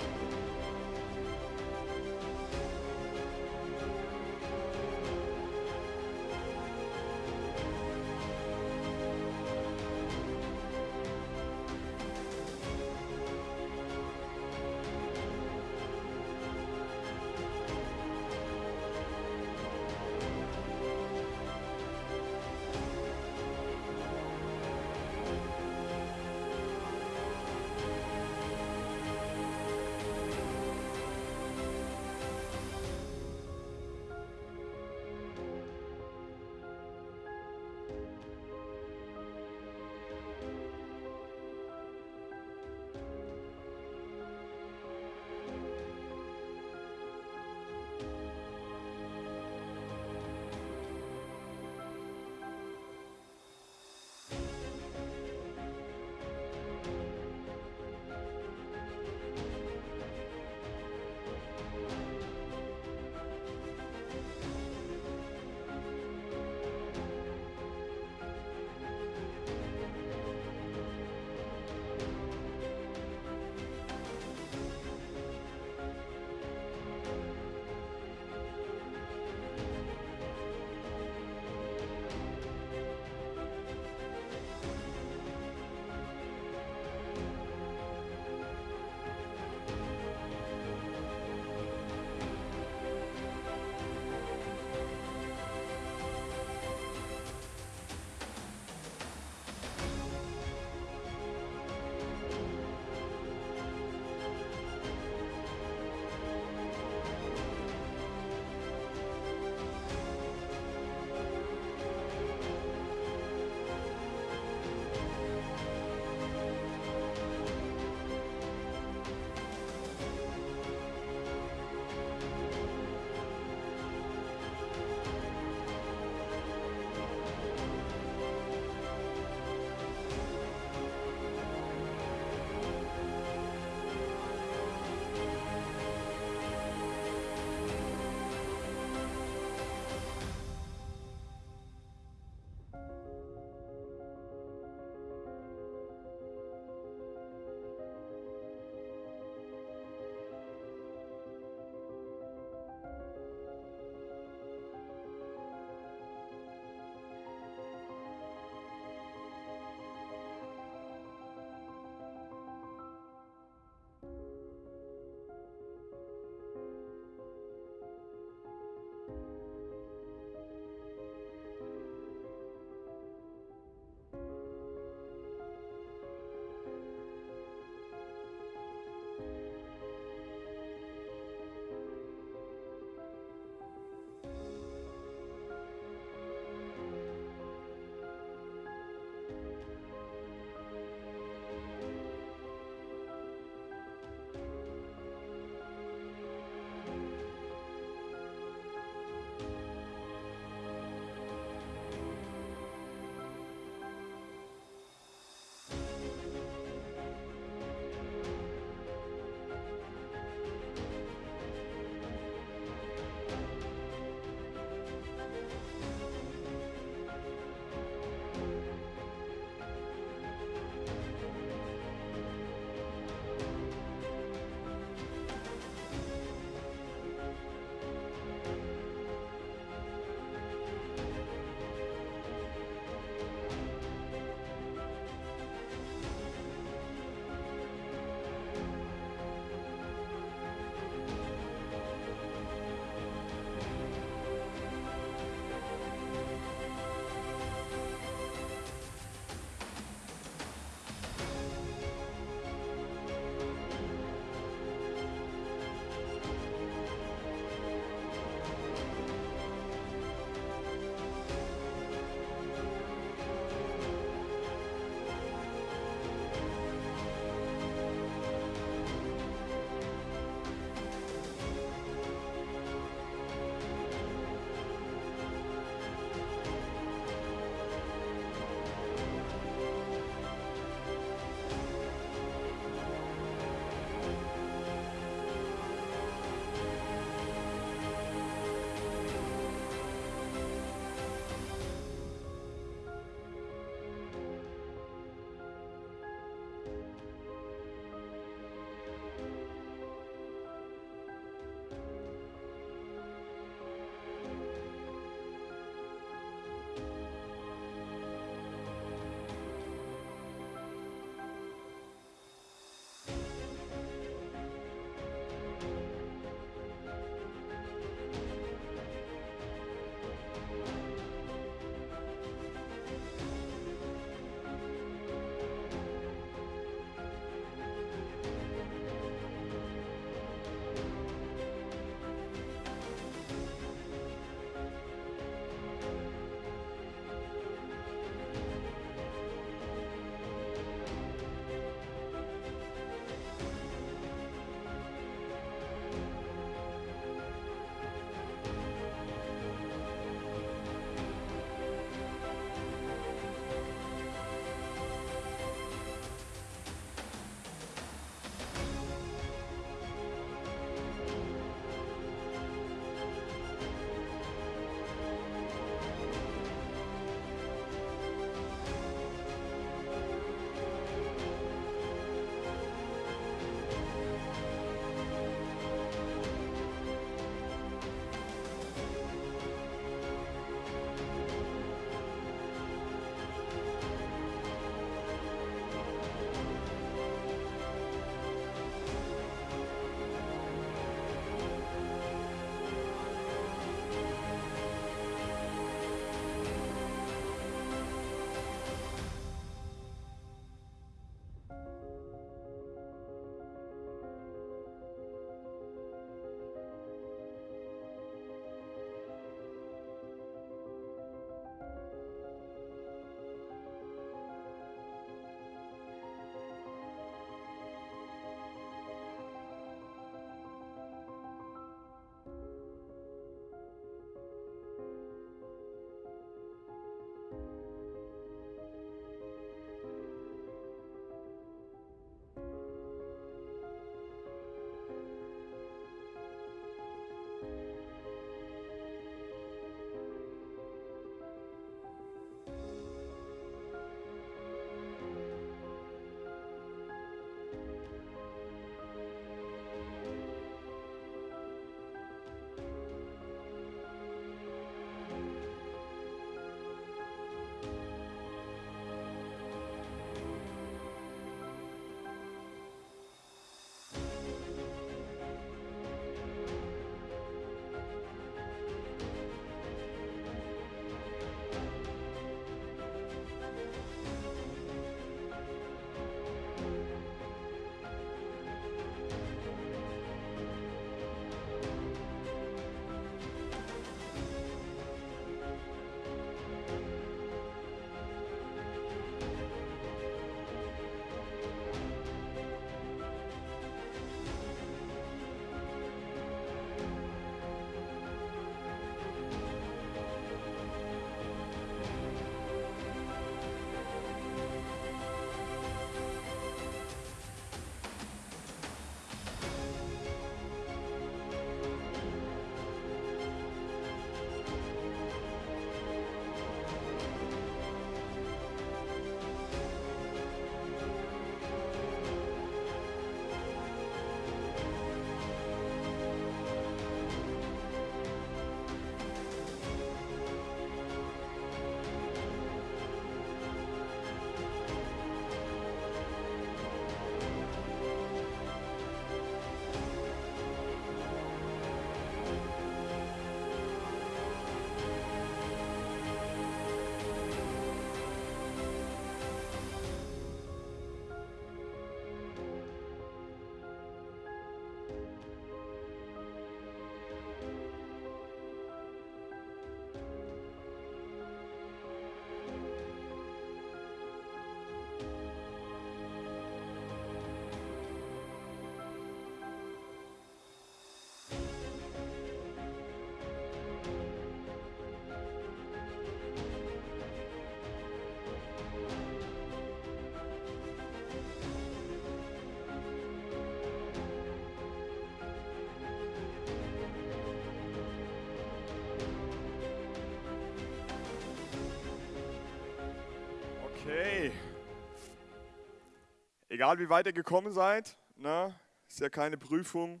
Speaker 4: Egal wie weit ihr gekommen seid, ne, ist ja keine Prüfung,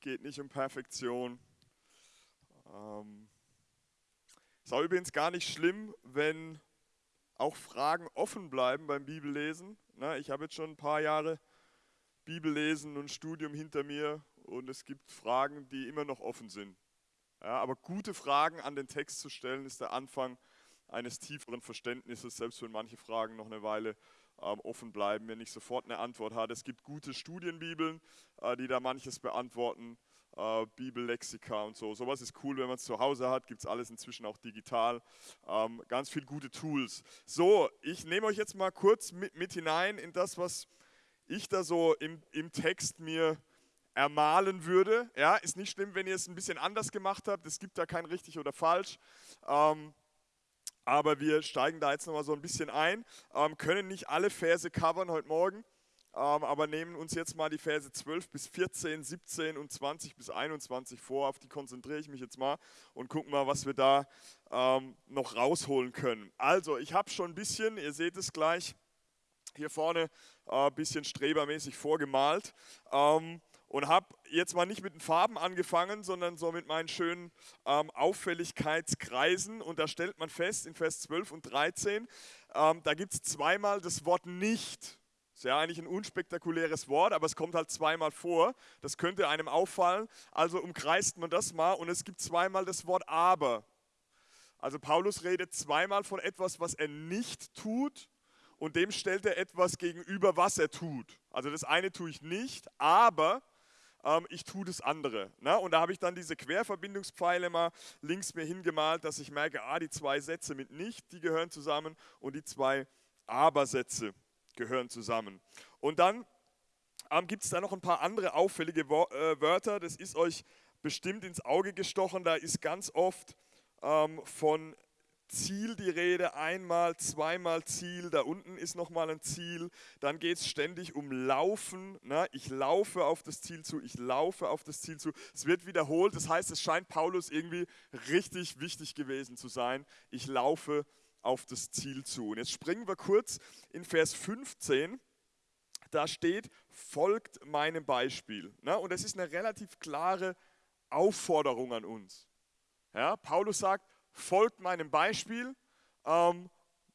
Speaker 4: geht nicht um Perfektion. Ähm, ist auch übrigens gar nicht schlimm, wenn auch Fragen offen bleiben beim Bibellesen. Ne, ich habe jetzt schon ein paar Jahre Bibellesen und Studium hinter mir und es gibt Fragen, die immer noch offen sind. Ja, aber gute Fragen an den Text zu stellen, ist der Anfang eines tieferen Verständnisses, selbst wenn manche Fragen noch eine Weile ähm, offen bleiben, wenn nicht sofort eine Antwort hat. Es gibt gute Studienbibeln, äh, die da manches beantworten, äh, Bibellexika und so. Sowas ist cool, wenn man es zu Hause hat, gibt es alles inzwischen auch digital. Ähm, ganz viele gute Tools. So, ich nehme euch jetzt mal kurz mit, mit hinein in das, was ich da so im, im Text mir ermalen würde. Ja, ist nicht schlimm, wenn ihr es ein bisschen anders gemacht habt. Es gibt da kein richtig oder falsch. Ähm, aber wir steigen da jetzt nochmal so ein bisschen ein. Ähm, können nicht alle Verse covern heute Morgen, ähm, aber nehmen uns jetzt mal die Verse 12 bis 14, 17 und 20 bis 21 vor. Auf die konzentriere ich mich jetzt mal und gucken mal, was wir da ähm, noch rausholen können. Also, ich habe schon ein bisschen, ihr seht es gleich, hier vorne ein äh, bisschen strebermäßig vorgemalt. Ähm, und habe jetzt mal nicht mit den Farben angefangen, sondern so mit meinen schönen ähm, Auffälligkeitskreisen. Und da stellt man fest, in Vers 12 und 13, ähm, da gibt es zweimal das Wort nicht. Ist ja eigentlich ein unspektakuläres Wort, aber es kommt halt zweimal vor. Das könnte einem auffallen. Also umkreist man das mal und es gibt zweimal das Wort aber. Also Paulus redet zweimal von etwas, was er nicht tut und dem stellt er etwas gegenüber, was er tut. Also das eine tue ich nicht, aber ähm, ich tue das andere. Ne? Und da habe ich dann diese Querverbindungspfeile mal links mir hingemalt, dass ich merke, ah, die zwei Sätze mit nicht, die gehören zusammen und die zwei Aber-Sätze gehören zusammen. Und dann ähm, gibt es da noch ein paar andere auffällige Wo äh, Wörter, das ist euch bestimmt ins Auge gestochen, da ist ganz oft ähm, von Ziel die Rede, einmal, zweimal Ziel, da unten ist nochmal ein Ziel, dann geht es ständig um Laufen, ne? ich laufe auf das Ziel zu, ich laufe auf das Ziel zu. Es wird wiederholt, das heißt, es scheint Paulus irgendwie richtig wichtig gewesen zu sein, ich laufe auf das Ziel zu. Und jetzt springen wir kurz in Vers 15, da steht, folgt meinem Beispiel. Ne? Und das ist eine relativ klare Aufforderung an uns. Ja, Paulus sagt, folgt meinem Beispiel, ähm,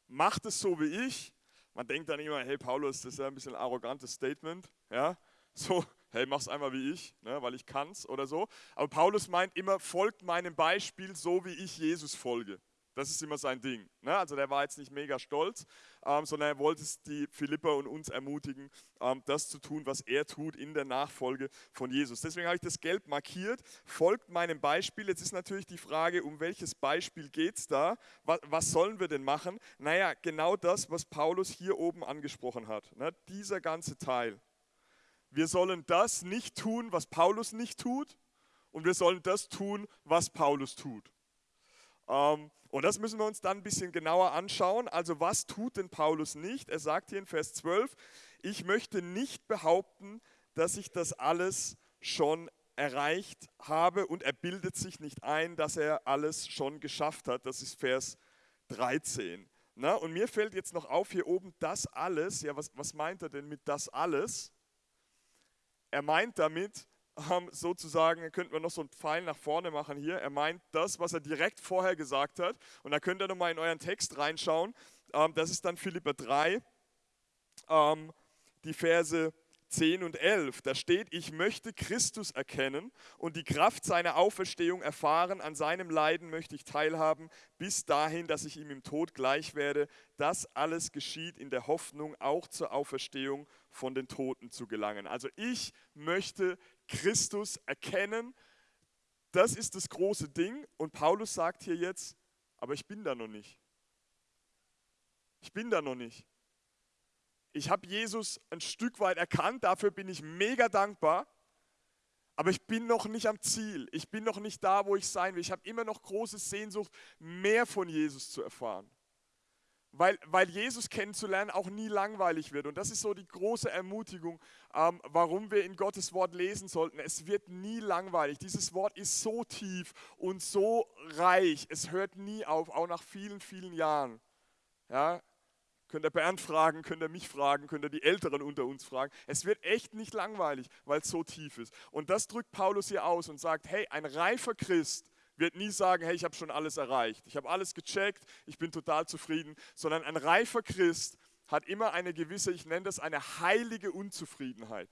Speaker 4: macht es so wie ich. Man denkt dann immer, hey Paulus, das ist ja ein bisschen ein arrogantes Statement. Ja? So, hey, mach's einmal wie ich, ne, weil ich kann's oder so. Aber Paulus meint immer, folgt meinem Beispiel so wie ich Jesus folge. Das ist immer sein Ding. Ne? Also der war jetzt nicht mega stolz, ähm, sondern er wollte die Philippa und uns ermutigen, ähm, das zu tun, was er tut in der Nachfolge von Jesus. Deswegen habe ich das gelb markiert. Folgt meinem Beispiel. Jetzt ist natürlich die Frage, um welches Beispiel geht es da? Was, was, sollen wir denn machen? Naja, genau das, was Paulus hier oben angesprochen hat. Ne? Dieser ganze Teil. Wir sollen das nicht tun, was Paulus nicht tut. Und wir sollen das tun, was Paulus tut. Ähm, und das müssen wir uns dann ein bisschen genauer anschauen. Also was tut denn Paulus nicht? Er sagt hier in Vers 12, ich möchte nicht behaupten, dass ich das alles schon erreicht habe und er bildet sich nicht ein, dass er alles schon geschafft hat. Das ist Vers 13. Na, und mir fällt jetzt noch auf hier oben das alles. Ja, was, was meint er denn mit das alles? Er meint damit, sozusagen, könnten wir noch so einen Pfeil nach vorne machen hier. Er meint das, was er direkt vorher gesagt hat. Und da könnt ihr nochmal in euren Text reinschauen. Ähm, das ist dann Philipper 3, ähm, die Verse 10 und 11. Da steht, ich möchte Christus erkennen und die Kraft seiner Auferstehung erfahren. An seinem Leiden möchte ich teilhaben, bis dahin, dass ich ihm im Tod gleich werde. Das alles geschieht in der Hoffnung, auch zur Auferstehung von den Toten zu gelangen. Also ich möchte Christus erkennen. Das ist das große Ding. Und Paulus sagt hier jetzt, aber ich bin da noch nicht. Ich bin da noch nicht. Ich habe Jesus ein Stück weit erkannt, dafür bin ich mega dankbar. Aber ich bin noch nicht am Ziel. Ich bin noch nicht da, wo ich sein will. Ich habe immer noch große Sehnsucht, mehr von Jesus zu erfahren weil, weil Jesus kennenzulernen auch nie langweilig wird. Und das ist so die große Ermutigung, ähm, warum wir in Gottes Wort lesen sollten. Es wird nie langweilig. Dieses Wort ist so tief und so reich. Es hört nie auf, auch nach vielen, vielen Jahren. Ja? Könnt ihr Bernd fragen, könnt ihr mich fragen, könnt ihr die Älteren unter uns fragen. Es wird echt nicht langweilig, weil es so tief ist. Und das drückt Paulus hier aus und sagt, hey, ein reifer Christ wird nie sagen, hey, ich habe schon alles erreicht, ich habe alles gecheckt, ich bin total zufrieden, sondern ein reifer Christ hat immer eine gewisse, ich nenne das eine heilige Unzufriedenheit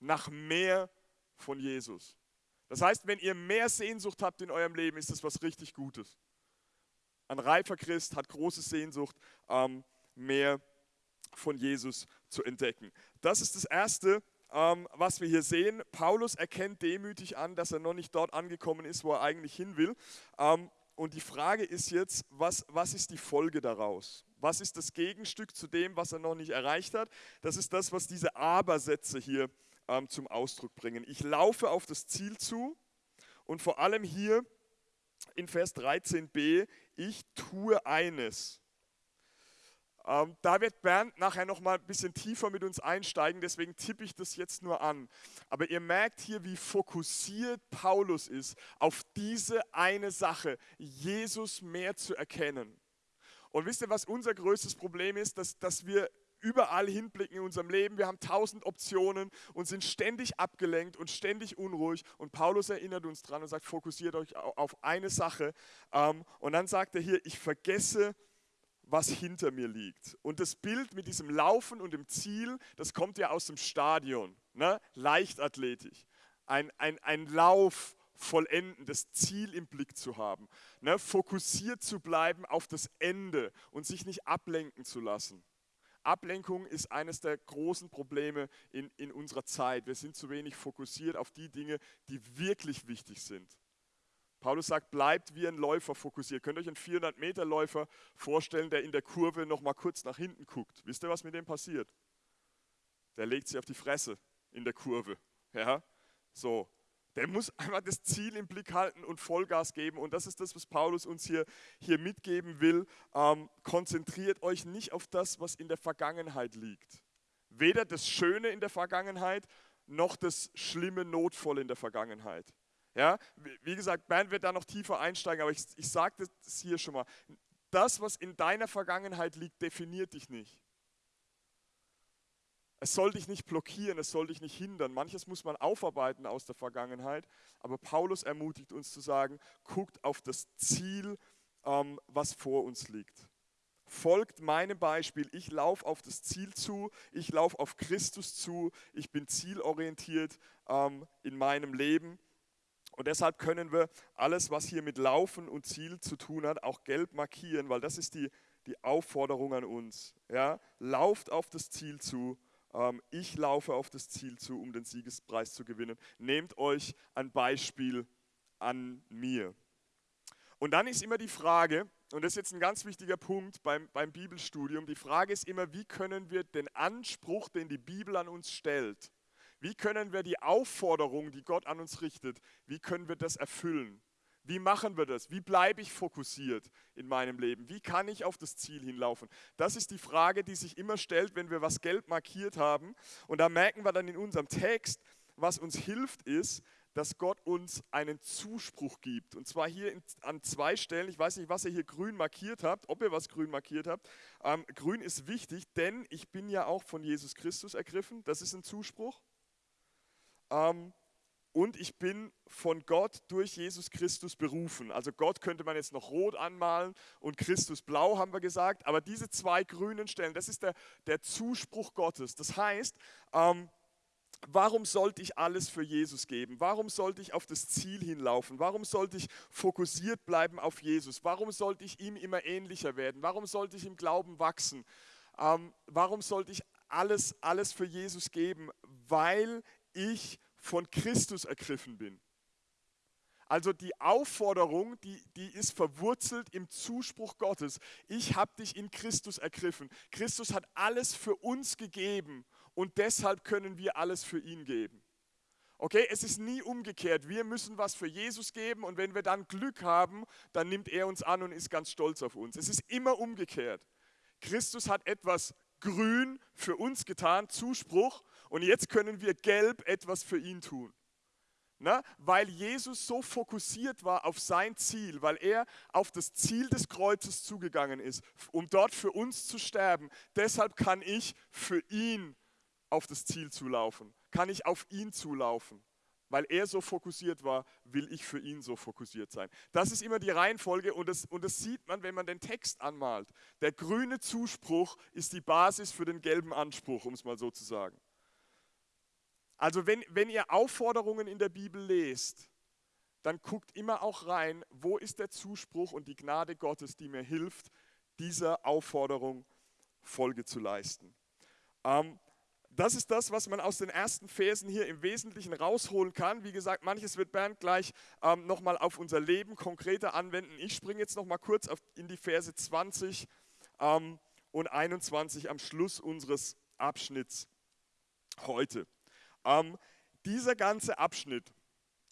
Speaker 4: nach mehr von Jesus. Das heißt, wenn ihr mehr Sehnsucht habt in eurem Leben, ist das was richtig Gutes. Ein reifer Christ hat große Sehnsucht, ähm, mehr von Jesus zu entdecken. Das ist das Erste, ähm, was wir hier sehen. Paulus erkennt demütig an, dass er noch nicht dort angekommen ist, wo er eigentlich hin will. Ähm, und die Frage ist jetzt, was, was ist die Folge daraus? Was ist das Gegenstück zu dem, was er noch nicht erreicht hat? Das ist das, was diese Aber-Sätze hier ähm, zum Ausdruck bringen. Ich laufe auf das Ziel zu und vor allem hier in Vers 13b, ich tue eines. Ähm, da wird Bernd nachher noch mal ein bisschen tiefer mit uns einsteigen, deswegen tippe ich das jetzt nur an. Aber ihr merkt hier, wie fokussiert Paulus ist auf diese eine Sache, Jesus mehr zu erkennen. Und wisst ihr, was unser größtes Problem ist? Dass, dass wir überall hinblicken in unserem Leben. Wir haben tausend Optionen und sind ständig abgelenkt und ständig unruhig. Und Paulus erinnert uns dran und sagt, fokussiert euch auf eine Sache. Ähm, und dann sagt er hier, ich vergesse was hinter mir liegt. Und das Bild mit diesem Laufen und dem Ziel, das kommt ja aus dem Stadion, ne? Leichtathletik. Ein, ein, ein Lauf vollenden, das Ziel im Blick zu haben, ne? fokussiert zu bleiben auf das Ende und sich nicht ablenken zu lassen. Ablenkung ist eines der großen Probleme in, in unserer Zeit. Wir sind zu wenig fokussiert auf die Dinge, die wirklich wichtig sind. Paulus sagt, bleibt wie ein Läufer fokussiert. Könnt ihr euch einen 400-Meter-Läufer vorstellen, der in der Kurve noch mal kurz nach hinten guckt? Wisst ihr, was mit dem passiert? Der legt sich auf die Fresse in der Kurve. Ja? So. Der muss einfach das Ziel im Blick halten und Vollgas geben. Und das ist das, was Paulus uns hier, hier mitgeben will. Ähm, konzentriert euch nicht auf das, was in der Vergangenheit liegt. Weder das Schöne in der Vergangenheit, noch das schlimme, Notvolle in der Vergangenheit. Ja, wie gesagt, Bernd wird da noch tiefer einsteigen, aber ich, ich sage das hier schon mal. Das, was in deiner Vergangenheit liegt, definiert dich nicht. Es soll dich nicht blockieren, es soll dich nicht hindern. Manches muss man aufarbeiten aus der Vergangenheit, aber Paulus ermutigt uns zu sagen, guckt auf das Ziel, ähm, was vor uns liegt. Folgt meinem Beispiel. Ich laufe auf das Ziel zu, ich laufe auf Christus zu, ich bin zielorientiert ähm, in meinem Leben und deshalb können wir alles, was hier mit Laufen und Ziel zu tun hat, auch gelb markieren, weil das ist die, die Aufforderung an uns. Ja? Lauft auf das Ziel zu. Ähm, ich laufe auf das Ziel zu, um den Siegespreis zu gewinnen. Nehmt euch ein Beispiel an mir. Und dann ist immer die Frage, und das ist jetzt ein ganz wichtiger Punkt beim, beim Bibelstudium, die Frage ist immer, wie können wir den Anspruch, den die Bibel an uns stellt, wie können wir die Aufforderung, die Gott an uns richtet, wie können wir das erfüllen? Wie machen wir das? Wie bleibe ich fokussiert in meinem Leben? Wie kann ich auf das Ziel hinlaufen? Das ist die Frage, die sich immer stellt, wenn wir was gelb markiert haben. Und da merken wir dann in unserem Text, was uns hilft, ist, dass Gott uns einen Zuspruch gibt. Und zwar hier an zwei Stellen. Ich weiß nicht, was ihr hier grün markiert habt, ob ihr was grün markiert habt. Ähm, grün ist wichtig, denn ich bin ja auch von Jesus Christus ergriffen. Das ist ein Zuspruch. Ähm, und ich bin von Gott durch Jesus Christus berufen. Also Gott könnte man jetzt noch rot anmalen und Christus blau, haben wir gesagt. Aber diese zwei grünen Stellen, das ist der, der Zuspruch Gottes. Das heißt, ähm, warum sollte ich alles für Jesus geben? Warum sollte ich auf das Ziel hinlaufen? Warum sollte ich fokussiert bleiben auf Jesus? Warum sollte ich ihm immer ähnlicher werden? Warum sollte ich im Glauben wachsen? Ähm, warum sollte ich alles, alles für Jesus geben? Weil ich von Christus ergriffen bin. Also die Aufforderung, die, die ist verwurzelt im Zuspruch Gottes. Ich habe dich in Christus ergriffen. Christus hat alles für uns gegeben und deshalb können wir alles für ihn geben. Okay, es ist nie umgekehrt. Wir müssen was für Jesus geben und wenn wir dann Glück haben, dann nimmt er uns an und ist ganz stolz auf uns. Es ist immer umgekehrt. Christus hat etwas grün für uns getan, Zuspruch, und jetzt können wir gelb etwas für ihn tun. Ne? Weil Jesus so fokussiert war auf sein Ziel, weil er auf das Ziel des Kreuzes zugegangen ist, um dort für uns zu sterben. Deshalb kann ich für ihn auf das Ziel zulaufen, kann ich auf ihn zulaufen. Weil er so fokussiert war, will ich für ihn so fokussiert sein. Das ist immer die Reihenfolge und das, und das sieht man, wenn man den Text anmalt. Der grüne Zuspruch ist die Basis für den gelben Anspruch, um es mal so zu sagen. Also wenn, wenn ihr Aufforderungen in der Bibel lest, dann guckt immer auch rein, wo ist der Zuspruch und die Gnade Gottes, die mir hilft, dieser Aufforderung Folge zu leisten. Ähm, das ist das, was man aus den ersten Versen hier im Wesentlichen rausholen kann. Wie gesagt, manches wird Bernd gleich ähm, nochmal auf unser Leben konkreter anwenden. Ich springe jetzt nochmal kurz auf, in die Verse 20 ähm, und 21 am Schluss unseres Abschnitts heute. Ähm, dieser ganze Abschnitt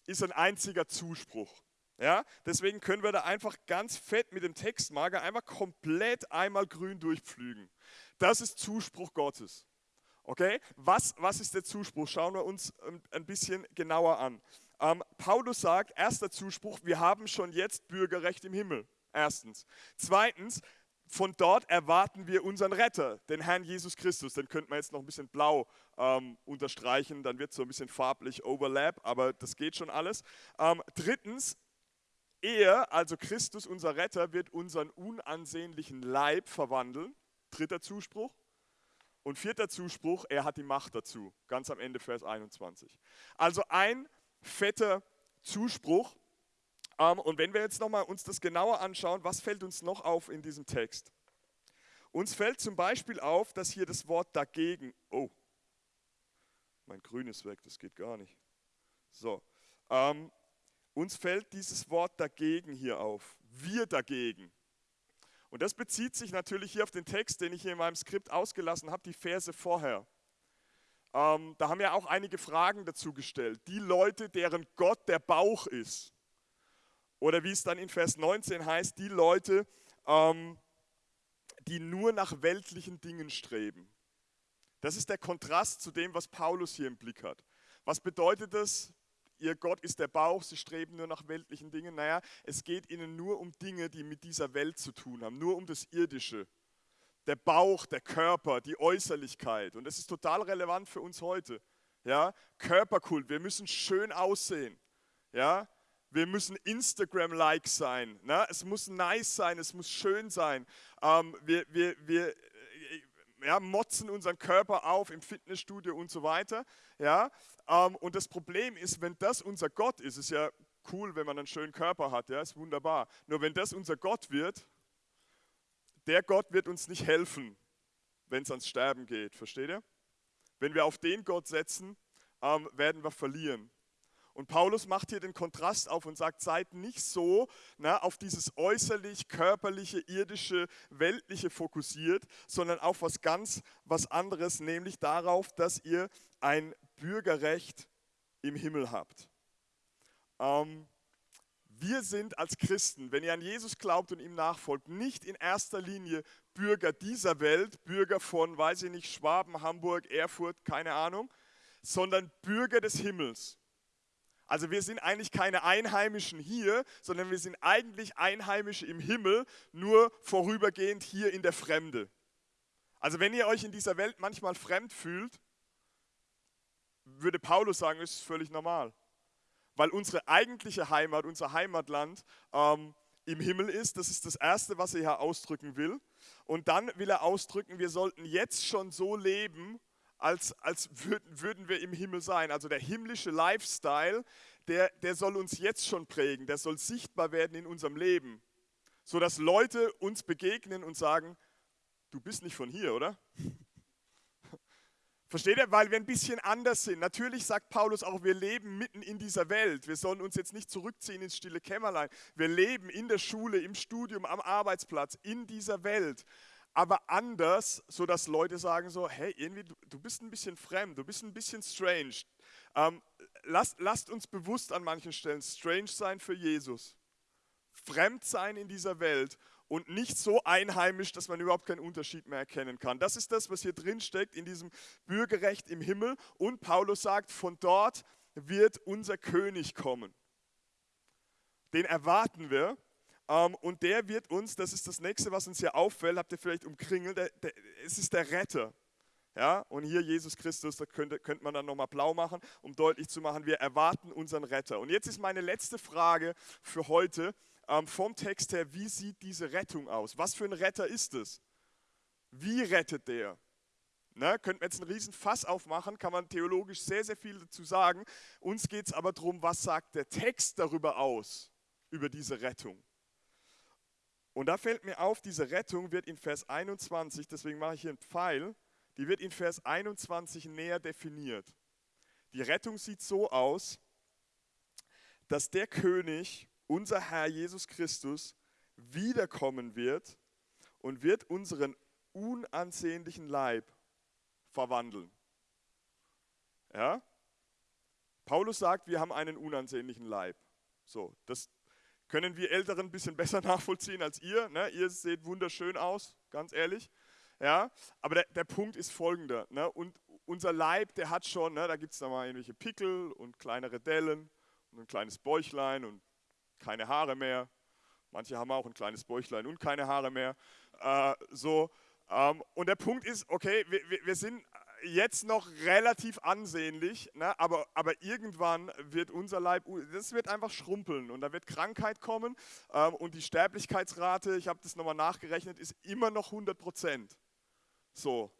Speaker 4: ist ein einziger Zuspruch. Ja, deswegen können wir da einfach ganz fett mit dem Textmarker einmal komplett einmal grün durchpflügen. Das ist Zuspruch Gottes. Okay, was, was ist der Zuspruch? Schauen wir uns ein bisschen genauer an. Ähm, Paulus sagt, erster Zuspruch, wir haben schon jetzt Bürgerrecht im Himmel. Erstens. Zweitens, von dort erwarten wir unseren Retter, den Herrn Jesus Christus. Den könnte man jetzt noch ein bisschen blau ähm, unterstreichen, dann wird es so ein bisschen farblich Overlap, aber das geht schon alles. Ähm, drittens, er, also Christus, unser Retter, wird unseren unansehnlichen Leib verwandeln. Dritter Zuspruch. Und vierter Zuspruch, er hat die Macht dazu. Ganz am Ende Vers 21. Also ein fetter Zuspruch. Ähm, und wenn wir jetzt nochmal uns das genauer anschauen, was fällt uns noch auf in diesem Text? Uns fällt zum Beispiel auf, dass hier das Wort dagegen, oh, mein Grün ist weg, das geht gar nicht. So, ähm, uns fällt dieses Wort dagegen hier auf. Wir dagegen. Und das bezieht sich natürlich hier auf den Text, den ich hier in meinem Skript ausgelassen habe, die Verse vorher. Ähm, da haben ja auch einige Fragen dazu gestellt. Die Leute, deren Gott der Bauch ist. Oder wie es dann in Vers 19 heißt, die Leute, ähm, die nur nach weltlichen Dingen streben. Das ist der Kontrast zu dem, was Paulus hier im Blick hat. Was bedeutet das? Ihr Gott ist der Bauch, sie streben nur nach weltlichen Dingen. Naja, es geht ihnen nur um Dinge, die mit dieser Welt zu tun haben, nur um das Irdische. Der Bauch, der Körper, die Äußerlichkeit. Und das ist total relevant für uns heute. Ja, Körperkult, wir müssen schön aussehen. Ja, wir müssen Instagram-like sein. Ne? Es muss nice sein, es muss schön sein. Ähm, wir, wir, wir ja, motzen unseren Körper auf im Fitnessstudio und so weiter. Ja? Ähm, und das Problem ist, wenn das unser Gott ist, ist ja cool, wenn man einen schönen Körper hat, ja, ist wunderbar. Nur wenn das unser Gott wird, der Gott wird uns nicht helfen, wenn es ans Sterben geht, versteht ihr? Wenn wir auf den Gott setzen, ähm, werden wir verlieren. Und Paulus macht hier den Kontrast auf und sagt, seid nicht so na, auf dieses äußerlich, körperliche, irdische, weltliche fokussiert, sondern auf was ganz was anderes, nämlich darauf, dass ihr ein Bürgerrecht im Himmel habt. Ähm, wir sind als Christen, wenn ihr an Jesus glaubt und ihm nachfolgt, nicht in erster Linie Bürger dieser Welt, Bürger von, weiß ich nicht, Schwaben, Hamburg, Erfurt, keine Ahnung, sondern Bürger des Himmels. Also wir sind eigentlich keine Einheimischen hier, sondern wir sind eigentlich Einheimische im Himmel, nur vorübergehend hier in der Fremde. Also wenn ihr euch in dieser Welt manchmal fremd fühlt, würde Paulus sagen, ist völlig normal. Weil unsere eigentliche Heimat, unser Heimatland ähm, im Himmel ist, das ist das Erste, was er hier ausdrücken will. Und dann will er ausdrücken, wir sollten jetzt schon so leben, als, als würden, würden wir im Himmel sein. Also der himmlische Lifestyle, der, der soll uns jetzt schon prägen, der soll sichtbar werden in unserem Leben, sodass Leute uns begegnen und sagen, du bist nicht von hier, oder? [laughs] Versteht ihr? Weil wir ein bisschen anders sind. Natürlich sagt Paulus auch, wir leben mitten in dieser Welt. Wir sollen uns jetzt nicht zurückziehen ins stille Kämmerlein. Wir leben in der Schule, im Studium, am Arbeitsplatz, in dieser Welt aber anders, sodass Leute sagen so, hey, irgendwie, du, du bist ein bisschen fremd, du bist ein bisschen strange. Ähm, lasst, lasst uns bewusst an manchen Stellen strange sein für Jesus. Fremd sein in dieser Welt und nicht so einheimisch, dass man überhaupt keinen Unterschied mehr erkennen kann. Das ist das, was hier drin steckt in diesem Bürgerrecht im Himmel. Und Paulus sagt, von dort wird unser König kommen. Den erwarten wir. Ähm, und der wird uns, das ist das nächste, was uns hier auffällt, habt ihr vielleicht umkringelt, der, der, es ist der Retter. Ja, und hier Jesus Christus, da könnte, könnte man dann nochmal blau machen, um deutlich zu machen, wir erwarten unseren Retter. Und jetzt ist meine letzte Frage für heute ähm, vom Text her, wie sieht diese Rettung aus? Was für ein Retter ist es? Wie rettet der? Ne, könnten wir jetzt einen riesen Fass aufmachen, kann man theologisch sehr, sehr viel dazu sagen. Uns geht es aber darum, was sagt der Text darüber aus, über diese Rettung. Und da fällt mir auf, diese Rettung wird in Vers 21, deswegen mache ich hier einen Pfeil, die wird in Vers 21 näher definiert. Die Rettung sieht so aus, dass der König, unser Herr Jesus Christus, wiederkommen wird und wird unseren unansehnlichen Leib verwandeln. Ja? Paulus sagt, wir haben einen unansehnlichen Leib. So, das können wir Älteren ein bisschen besser [laughs] nachvollziehen als ihr. Ne? Ihr seht wunderschön aus, ganz ehrlich. Ja? Aber der, der Punkt ist folgender. Ne? Und unser Leib, der hat schon, ne, da gibt es da mal irgendwelche Pickel und kleinere Dellen und ein kleines Bäuchlein und keine Haare mehr. Manche haben auch ein kleines Bäuchlein und keine Haare mehr. Äh, so, ähm, und der Punkt ist, okay, wir, wir sind jetzt noch relativ ansehnlich, ne, aber, aber irgendwann wird unser Leib, das wird einfach schrumpeln und da wird Krankheit kommen ähm, und die Sterblichkeitsrate, ich habe das nochmal nachgerechnet, ist immer noch 100 Prozent. So.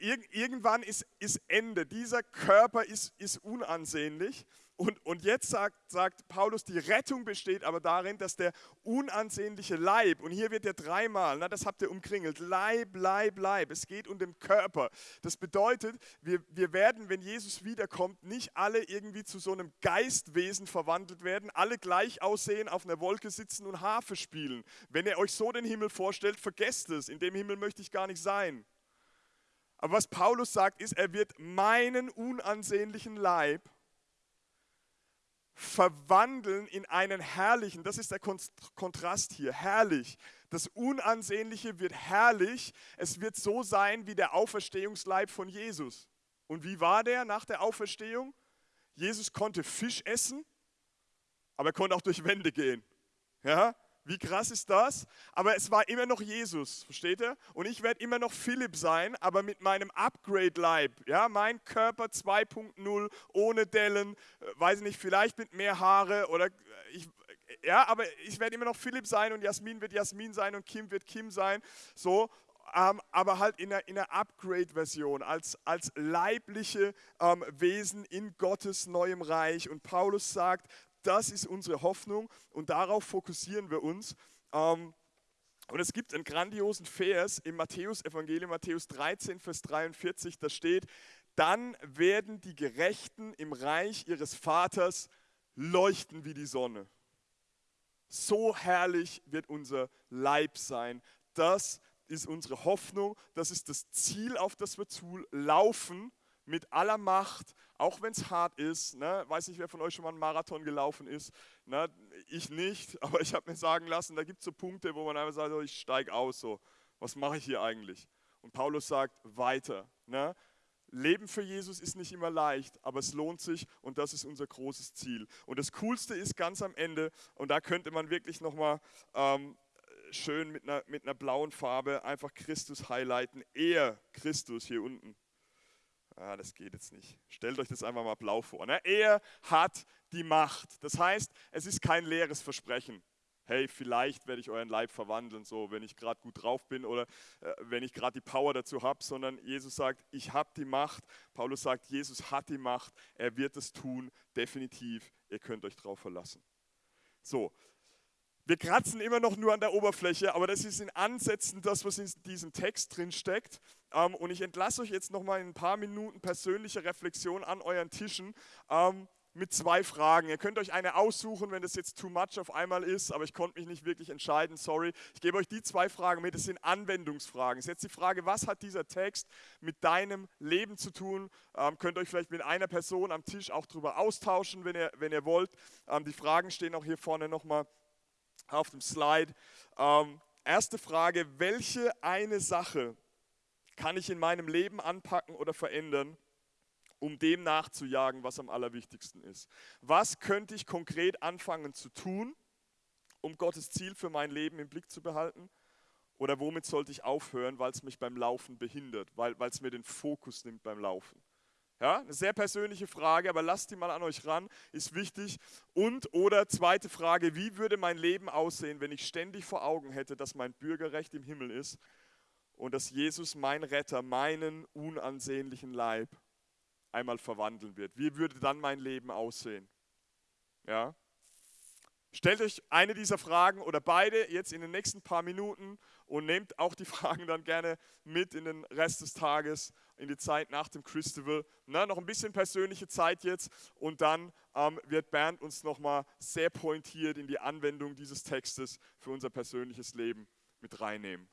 Speaker 4: Äh, ir irgendwann ist, ist Ende. Dieser Körper ist, ist unansehnlich und, und jetzt sagt, sagt Paulus, die Rettung besteht aber darin, dass der unansehnliche Leib, und hier wird er dreimal, na, das habt ihr umkringelt, Leib, Leib, Leib, es geht um den Körper. Das bedeutet, wir, wir werden, wenn Jesus wiederkommt, nicht alle irgendwie zu so einem Geistwesen verwandelt werden, alle gleich aussehen, auf einer Wolke sitzen und Harfe spielen. Wenn ihr euch so den Himmel vorstellt, vergesst es, in dem Himmel möchte ich gar nicht sein. Aber was Paulus sagt, ist, er wird meinen unansehnlichen Leib verwandeln in einen herrlichen, das ist der Kontrast hier, herrlich. Das Unansehnliche wird herrlich, es wird so sein wie der Auferstehungsleib von Jesus. Und wie war der nach der Auferstehung? Jesus konnte Fisch essen, aber er konnte auch durch Wände gehen. Ja? Wie krass ist das? Aber es war immer noch Jesus, versteht ihr? Und ich werde immer noch Philipp sein, aber mit meinem Upgrade-Leib. Ja, mein Körper 2.0, ohne Dellen, äh, weiß ich nicht, vielleicht mit mehr Haare oder äh, ich, ja, aber ich werde immer noch Philipp sein und Jasmin wird Jasmin sein und Kim wird Kim sein. So, ähm, aber halt in einer, in einer Upgrade-Version, als, als leibliche ähm, Wesen in Gottes neuem Reich. Und Paulus sagt, das ist unsere Hoffnung und darauf fokussieren wir uns. Ähm, und es gibt einen grandiosen Vers im Matthäus-Evangelium, Matthäus 13, Vers 43, da steht, dann werden die Gerechten im Reich ihres Vaters leuchten wie die Sonne. So herrlich wird unser Leib sein. Das ist unsere Hoffnung, das ist das Ziel, auf das wir zulaufen mit aller Macht, auch wenn es hart ist. Ne? Weiß nicht, wer von euch schon mal einen Marathon gelaufen ist. Ne? Ich nicht, [laughs] aber ich habe mir sagen lassen, da gibt es so Punkte, wo man einfach sagt, oh, ich steige aus. So. Was mache ich hier eigentlich? Und Paulus sagt, weiter. Ne? Leben für Jesus ist nicht immer leicht, aber es lohnt sich und das ist unser großes Ziel. Und das Coolste ist ganz am Ende, und da könnte man wirklich nochmal ähm, schön mit einer, mit einer blauen Farbe einfach Christus highlighten. Er, Christus hier unten ah, das geht jetzt nicht. Stellt euch das einfach mal blau vor. Ne? Er hat die Macht. Das heißt, es ist kein leeres Versprechen. Hey, vielleicht werde ich euren Leib verwandeln, so wenn ich gerade gut drauf bin oder äh, wenn ich gerade die Power dazu habe, sondern Jesus sagt, ich habe die Macht. Paulus sagt, Jesus hat die Macht, er wird es tun, definitiv. Ihr könnt euch drauf verlassen. So, wir kratzen immer noch nur an der Oberfläche, aber das ist in Ansätzen das, was in diesem Text drin steckt. Ähm, und ich entlasse euch jetzt nochmal in ein paar Minuten persönliche Reflexion an euren Tischen ähm, mit zwei Fragen. Ihr könnt euch eine aussuchen, wenn das jetzt too much auf einmal ist, aber ich konnte mich nicht wirklich entscheiden, sorry. Ich gebe euch die zwei Fragen mit, das sind Anwendungsfragen. Es ist jetzt die Frage, was hat dieser Text mit deinem Leben zu tun? Ähm, könnt euch vielleicht mit einer Person am Tisch auch darüber austauschen, wenn ihr, wenn ihr wollt. Ähm, die Fragen stehen auch hier vorne nochmal auf dem Slide. Ähm, erste Frage, welche eine Sache kann ich in meinem Leben anpacken oder verändern, um dem nachzujagen, was am allerwichtigsten ist. Was könnte ich konkret anfangen zu tun, um Gottes Ziel für mein Leben im Blick zu behalten? Oder womit sollte ich aufhören, weil es mich beim Laufen behindert, weil es mir den Fokus nimmt beim Laufen? Ja, eine sehr persönliche Frage, aber lasst die mal an euch ran, ist wichtig. Und oder zweite Frage, wie würde mein Leben aussehen, wenn ich ständig vor Augen hätte, dass mein Bürgerrecht im Himmel ist und dass Jesus, mein Retter, meinen unansehnlichen Leib einmal verwandeln wird? Wie würde dann mein Leben aussehen? Ja? Stellt euch eine dieser Fragen oder beide jetzt in den nächsten paar Minuten und nehmt auch die [laughs] Fragen dann gerne mit in den Rest des Tages, in die Zeit nach dem Christival. Na, noch ein bisschen persönliche Zeit jetzt und dann ähm, wird Bernd uns nochmal sehr pointiert in die Anwendung dieses Textes für unser persönliches Leben mit reinnehmen.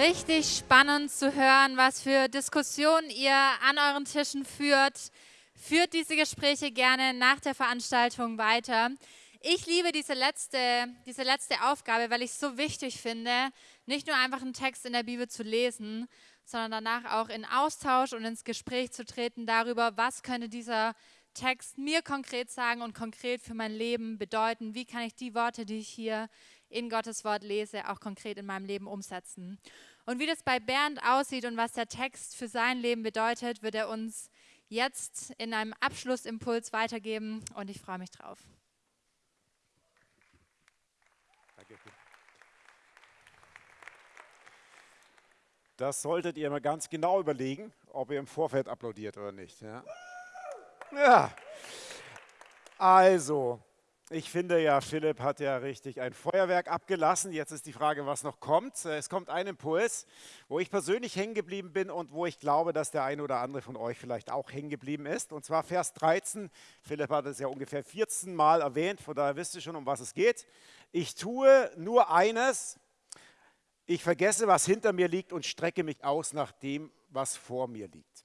Speaker 3: Richtig spannend zu hören, was für Diskussionen ihr an euren Tischen führt. Führt diese Gespräche gerne nach der Veranstaltung weiter. Ich liebe diese letzte, diese letzte Aufgabe, weil ich es so wichtig finde, nicht nur einfach einen Text in der Bibel zu lesen, sondern danach auch in Austausch und ins Gespräch zu treten darüber, was könnte dieser Text mir konkret sagen und konkret für mein Leben bedeuten. Wie kann ich die Worte, die ich hier in Gottes Wort lese, auch konkret in meinem Leben umsetzen. Und wie das bei Bernd aussieht und was der Text für sein Leben bedeutet, wird er uns jetzt in einem Abschlussimpuls weitergeben und ich freue mich drauf.
Speaker 5: Das solltet ihr mal ganz genau überlegen, ob ihr im Vorfeld applaudiert oder nicht. Ja, ja. also, ich finde ja, Philipp hat ja richtig ein Feuerwerk abgelassen. Jetzt ist die Frage, was noch kommt. Es kommt ein Impuls, wo ich persönlich hängen geblieben bin und wo ich glaube, dass der eine oder andere von euch vielleicht auch hängen geblieben ist. Und zwar Vers 13. Philipp hat es ja ungefähr 14 Mal erwähnt, von daher wisst ihr schon, um was es geht. Ich tue nur eines. Ich vergesse, was hinter mir liegt und strecke mich aus nach dem, was vor mir liegt.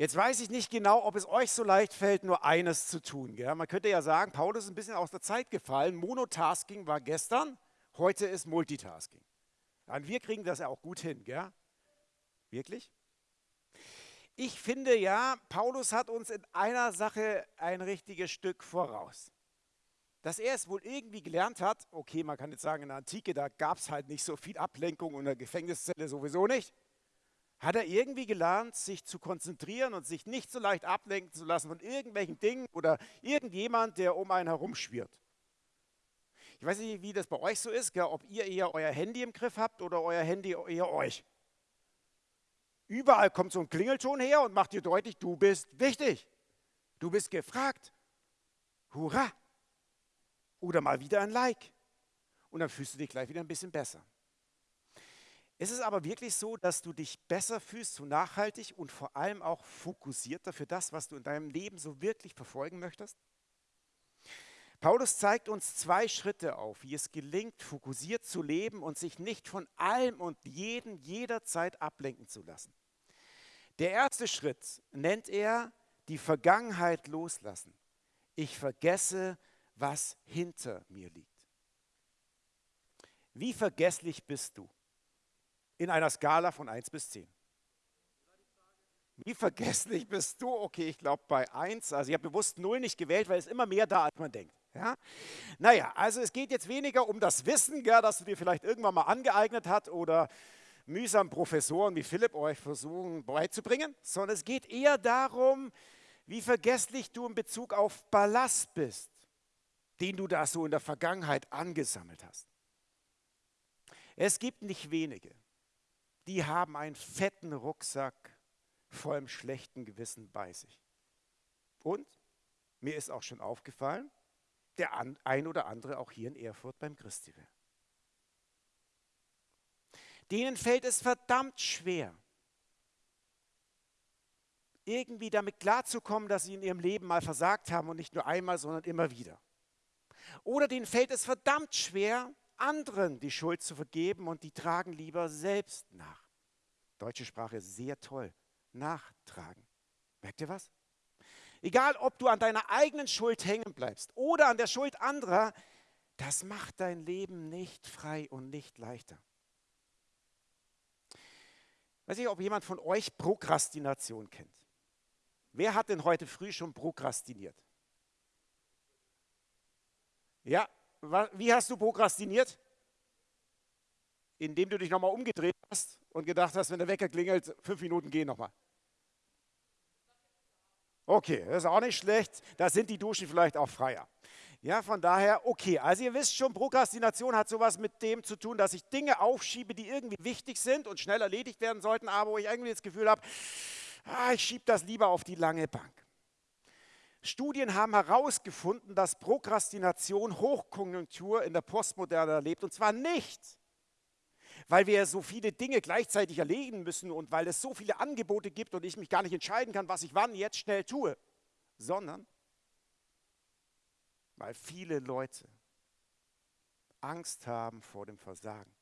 Speaker 5: Jetzt weiß ich nicht genau, ob es euch so leicht fällt, nur eines zu tun. Gell? Man könnte ja sagen, Paulus ist ein bisschen aus der Zeit gefallen. Monotasking war gestern, heute ist Multitasking. Und wir kriegen das ja auch gut hin. Gell? Wirklich? Ich finde ja, Paulus hat uns in einer Sache ein richtiges Stück voraus. Dass er es wohl irgendwie gelernt hat, okay, man kann jetzt sagen, in der Antike, da gab es halt nicht so viel Ablenkung und in der Gefängniszelle sowieso nicht hat er irgendwie gelernt, sich zu konzentrieren und sich nicht so leicht ablenken zu lassen von irgendwelchen Dingen oder irgendjemand, der um einen herum schwirrt. Ich weiß nicht, wie das bei euch so ist, ob ihr eher euer Handy im Griff habt oder euer Handy eher euch. Überall kommt so ein Klingelton her und macht dir deutlich, du bist wichtig. Du bist gefragt. Hurra! Oder mal wieder ein Like. Und dann fühlst du dich gleich wieder ein bisschen besser. Ist es aber wirklich so, dass du dich besser fühlst, so nachhaltig und vor allem auch fokussierter für das, was du in deinem Leben so wirklich verfolgen möchtest? Paulus zeigt uns zwei Schritte auf, wie es gelingt, fokussiert zu leben und sich nicht von allem und jedem jederzeit ablenken zu lassen. Der erste Schritt nennt er die Vergangenheit loslassen. Ich vergesse, was hinter mir liegt. Wie vergesslich bist du? In einer Skala von 1 bis 10. Wie vergesslich bist du? Okay, ich glaube bei 1. Also ich habe bewusst 0 nicht gewählt, weil es immer mehr da, als man denkt. Ja? Naja, also es geht jetzt weniger um das Wissen, gell, das du dir vielleicht irgendwann mal angeeignet hast oder mühsam Professoren wie Philipp euch versuchen beizubringen, sondern es geht eher darum, wie vergesslich du in Bezug auf Ballast bist, den du da so in der Vergangenheit angesammelt hast. Es gibt nicht wenige, die haben einen fetten Rucksack vollem schlechten Gewissen bei sich. Und mir ist auch schon aufgefallen, der ein oder andere auch hier in Erfurt beim Christiwell. Denen fällt es verdammt schwer, irgendwie damit klarzukommen, dass sie in ihrem Leben mal versagt haben und nicht nur einmal, sondern immer wieder. Oder denen fällt es verdammt schwer, anderen die Schuld zu vergeben und die tragen lieber selbst nach. Deutsche Sprache sehr toll. Nachtragen. Merkt ihr was? Egal, ob du an deiner eigenen Schuld hängen bleibst oder an der Schuld anderer, das macht dein Leben nicht frei und nicht leichter. Weiß ich, ob jemand von euch Prokrastination kennt. Wer hat denn heute früh schon prokrastiniert? Ja, wie hast du prokrastiniert? Indem du dich nochmal umgedreht hast und gedacht hast, wenn der Wecker klingelt, fünf Minuten gehen nochmal. Okay, das ist auch nicht schlecht. Da sind die Duschen vielleicht auch freier. Ja, von daher, okay. Also ihr wisst schon, Prokrastination hat sowas mit dem zu tun, dass ich Dinge aufschiebe, die irgendwie wichtig sind und schnell erledigt werden sollten, aber wo ich irgendwie das Gefühl habe, ah, ich schiebe das lieber auf die lange Bank. Studien haben herausgefunden, dass Prokrastination Hochkonjunktur in der Postmoderne erlebt. Und zwar nicht, weil wir so viele Dinge gleichzeitig erledigen müssen und weil es so viele Angebote gibt und ich mich gar nicht entscheiden kann, was ich wann jetzt schnell tue, sondern weil viele Leute Angst haben vor dem Versagen.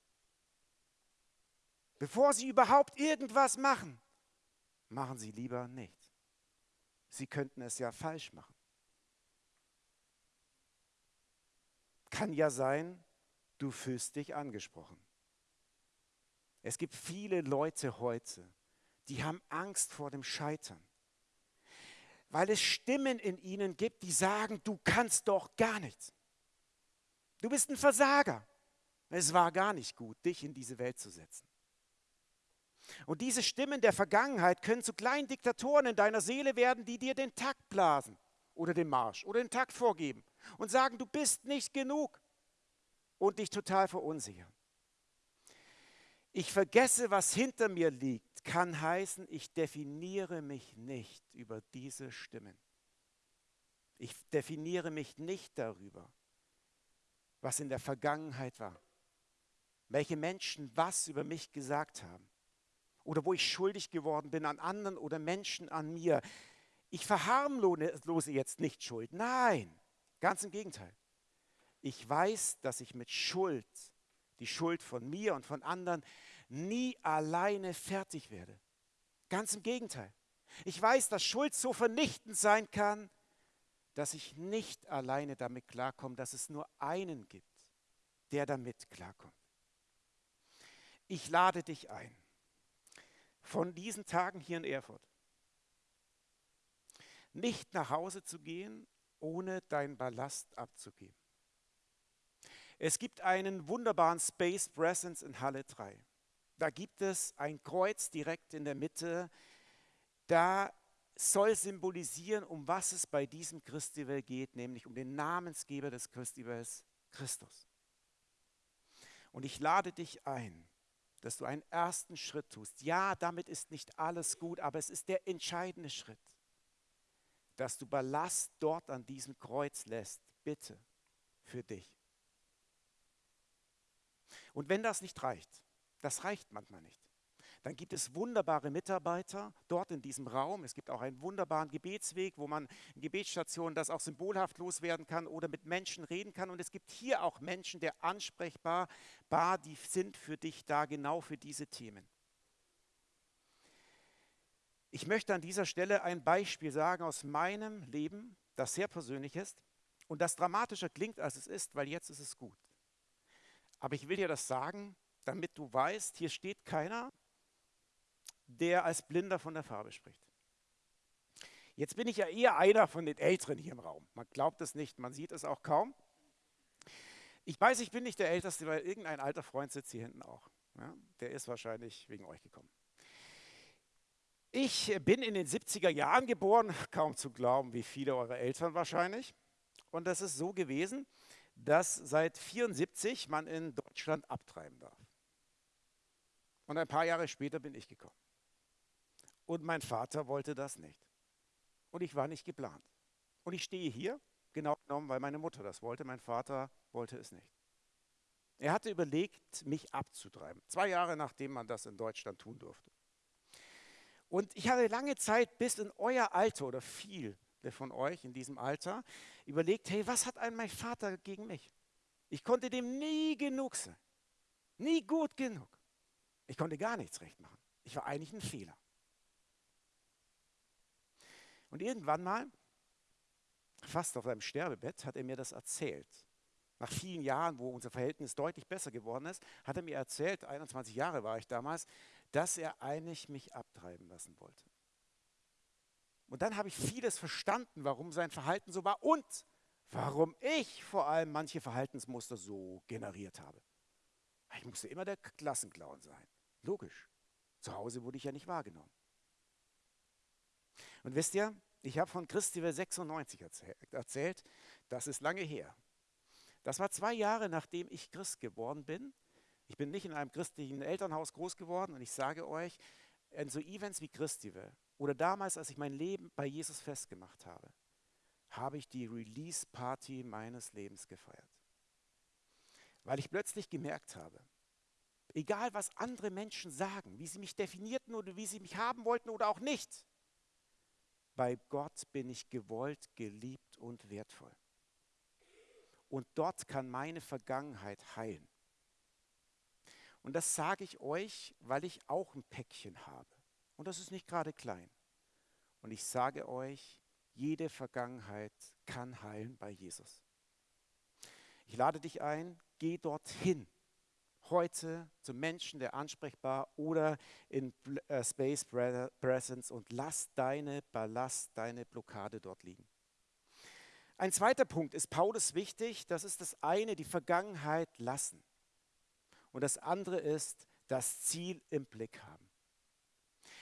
Speaker 5: Bevor Sie überhaupt irgendwas machen, machen Sie lieber nichts. Sie könnten es ja falsch machen. Kann ja sein, du fühlst dich angesprochen. Es gibt viele Leute heute, die haben Angst vor dem Scheitern, weil es Stimmen in ihnen gibt, die sagen, du kannst doch gar nichts. Du bist ein Versager. Es war gar nicht gut, dich in diese Welt zu setzen. Und diese Stimmen der Vergangenheit können zu kleinen Diktatoren in deiner Seele werden, die dir den Takt blasen oder den Marsch oder den Takt vorgeben und sagen, du bist nicht genug und dich total verunsichern. Ich vergesse, was hinter mir liegt, kann heißen, ich definiere mich nicht über diese Stimmen. Ich definiere mich nicht darüber, was in der Vergangenheit war, welche Menschen was über mich gesagt haben oder wo ich schuldig geworden bin an anderen oder Menschen an mir. Ich verharmlose jetzt nicht Schuld. Nein, ganz im Gegenteil. Ich weiß, dass ich mit Schuld, die Schuld von mir und von anderen, nie alleine fertig werde. Ganz im Gegenteil. Ich weiß, dass Schuld so vernichtend sein kann, dass ich nicht alleine damit klarkomme, dass es nur einen gibt, der damit klarkommt. Ich lade dich ein von diesen Tagen hier in Erfurt. Nicht nach Hause zu gehen, ohne deinen Ballast abzugeben. Es gibt einen wunderbaren Space Presence in Halle 3. Da gibt es ein Kreuz direkt in der Mitte. Da soll symbolisieren, um was es bei diesem Christival geht, nämlich um den Namensgeber des Christivals, Christus. Und ich lade dich ein, dass du einen ersten Schritt tust. Ja, damit ist nicht alles gut, aber es ist der entscheidende Schritt, dass du Ballast dort an diesem Kreuz lässt, bitte, für dich. Und wenn das nicht reicht, das reicht manchmal nicht, dann gibt es wunderbare Mitarbeiter dort in diesem Raum. Es gibt auch einen wunderbaren Gebetsweg, wo man in Gebetsstationen das auch symbolhaft loswerden kann oder mit Menschen reden kann. Und es gibt hier auch Menschen, der ansprechbar, bar, die sind für dich da, genau für diese Themen. Ich möchte an dieser Stelle ein Beispiel sagen aus meinem Leben, das sehr persönlich ist und das dramatischer klingt, als es ist, weil jetzt ist es gut. Aber ich will dir das sagen, damit du weißt, hier steht keiner der als Blinder von der Farbe spricht. Jetzt bin ich ja eher einer von den Älteren hier im Raum. Man glaubt es nicht, man sieht es auch kaum. Ich weiß, ich bin nicht der Älteste, weil irgendein alter Freund sitzt hier hinten auch. Ja, der ist wahrscheinlich wegen euch gekommen. Ich bin in den 70er Jahren geboren, [laughs] kaum zu glauben, wie viele eurer Eltern wahrscheinlich. Und das ist so gewesen, dass seit 74 man in Deutschland abtreiben darf. Und ein paar Jahre später bin ich gekommen. Und mein Vater wollte das nicht. Und ich war nicht geplant. Und ich stehe hier, genau genommen, weil meine Mutter das wollte. Mein Vater wollte es nicht. Er hatte überlegt, mich abzutreiben. Zwei Jahre nachdem man das in Deutschland tun durfte. Und ich hatte lange Zeit bis in euer Alter oder viele von euch in diesem Alter überlegt, hey, was hat ein mein Vater gegen mich? Ich konnte dem nie genug sein. Nie gut genug. Ich konnte gar nichts recht machen. Ich war eigentlich ein Fehler. Und irgendwann mal, fast auf seinem Sterbebett, hat er mir das erzählt. Nach vielen Jahren, wo unser Verhältnis deutlich besser geworden ist, hat er mir erzählt, 21 Jahre war ich damals, dass er eigentlich mich abtreiben lassen wollte. Und dann habe ich vieles verstanden, warum sein Verhalten so war und warum ich vor allem manche Verhaltensmuster so generiert habe. Ich musste immer der Klassenclown sein. Logisch. Zu Hause wurde ich ja nicht wahrgenommen. Und wisst ihr, ich habe von Christivel 96 erzählt, das ist lange her. Das war zwei Jahre, nachdem ich Christ geworden bin. Ich bin nicht in einem christlichen Elternhaus groß geworden und ich sage euch, in so Events wie Christivel oder damals, als ich mein Leben bei Jesus festgemacht habe, habe ich die Release-Party meines Lebens gefeiert. Weil ich plötzlich gemerkt habe, egal was andere Menschen sagen, wie sie mich definierten oder wie sie mich haben wollten oder auch nicht, bei Gott bin ich gewollt, geliebt und wertvoll. Und dort kann meine Vergangenheit heilen. Und das sage ich euch, weil ich auch ein Päckchen habe. Und das ist nicht gerade klein. Und ich sage euch, jede Vergangenheit kann heilen bei Jesus. Ich lade dich ein, geh dorthin. Heute zum Menschen, der ansprechbar oder in äh, Space Presence und lass deine Ballast, deine Blockade dort liegen. Ein zweiter Punkt ist Paulus wichtig, das ist das eine, die Vergangenheit lassen. Und das andere ist das Ziel im Blick haben.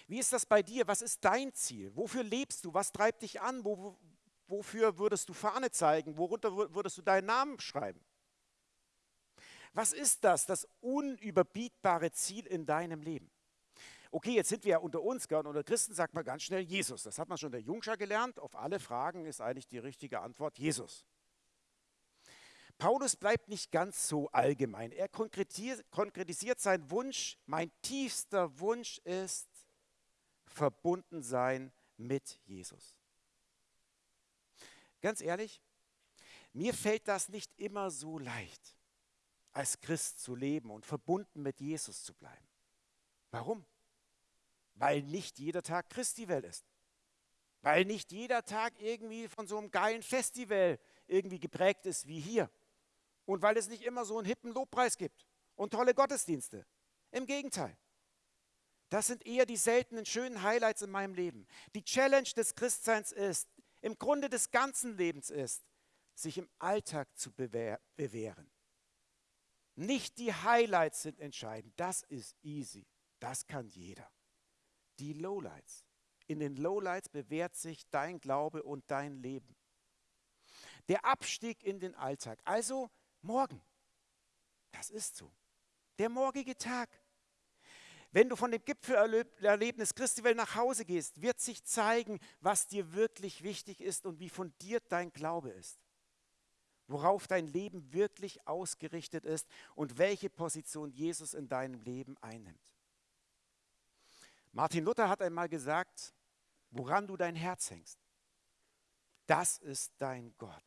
Speaker 5: Wie ist das bei dir? Was ist dein Ziel? Wofür lebst du? Was treibt dich an? Wo, wofür würdest du Fahne zeigen? Worunter würdest du deinen Namen schreiben? Was ist das, das unüberbietbare Ziel in deinem Leben? Okay, jetzt sind wir ja unter uns, gell, unter Christen sagt man ganz schnell Jesus. Das hat man schon der Jungscher gelernt. Auf alle Fragen ist eigentlich die richtige Antwort Jesus. Paulus bleibt nicht ganz so allgemein. Er konkretisiert seinen Wunsch. Mein tiefster Wunsch ist verbunden sein mit Jesus. Ganz ehrlich, mir fällt das nicht immer so leicht, als Christ zu leben und verbunden mit Jesus zu bleiben. Warum? Weil nicht jeder Tag Christi-Welt ist. Weil nicht jeder Tag irgendwie von so einem geilen Festival irgendwie geprägt ist wie hier. Und weil es nicht immer so einen hippen Lobpreis gibt und tolle Gottesdienste. Im Gegenteil. Das sind eher die seltenen schönen Highlights in meinem Leben. Die Challenge des Christseins ist, im Grunde des ganzen Lebens ist, sich im Alltag zu bewähren. Nicht die Highlights sind entscheidend, das ist easy, das kann jeder. Die Lowlights. In den Lowlights bewährt sich dein Glaube und dein Leben. Der Abstieg in den Alltag, also morgen. Das ist so. Der morgige Tag. Wenn du von dem Gipfelerlebnis Christiwell nach Hause gehst, wird sich zeigen, was dir wirklich wichtig ist und wie fundiert dein Glaube ist. Worauf dein Leben wirklich ausgerichtet ist und welche Position Jesus in deinem Leben einnimmt. Martin Luther hat einmal gesagt, woran du dein Herz hängst, das ist dein Gott.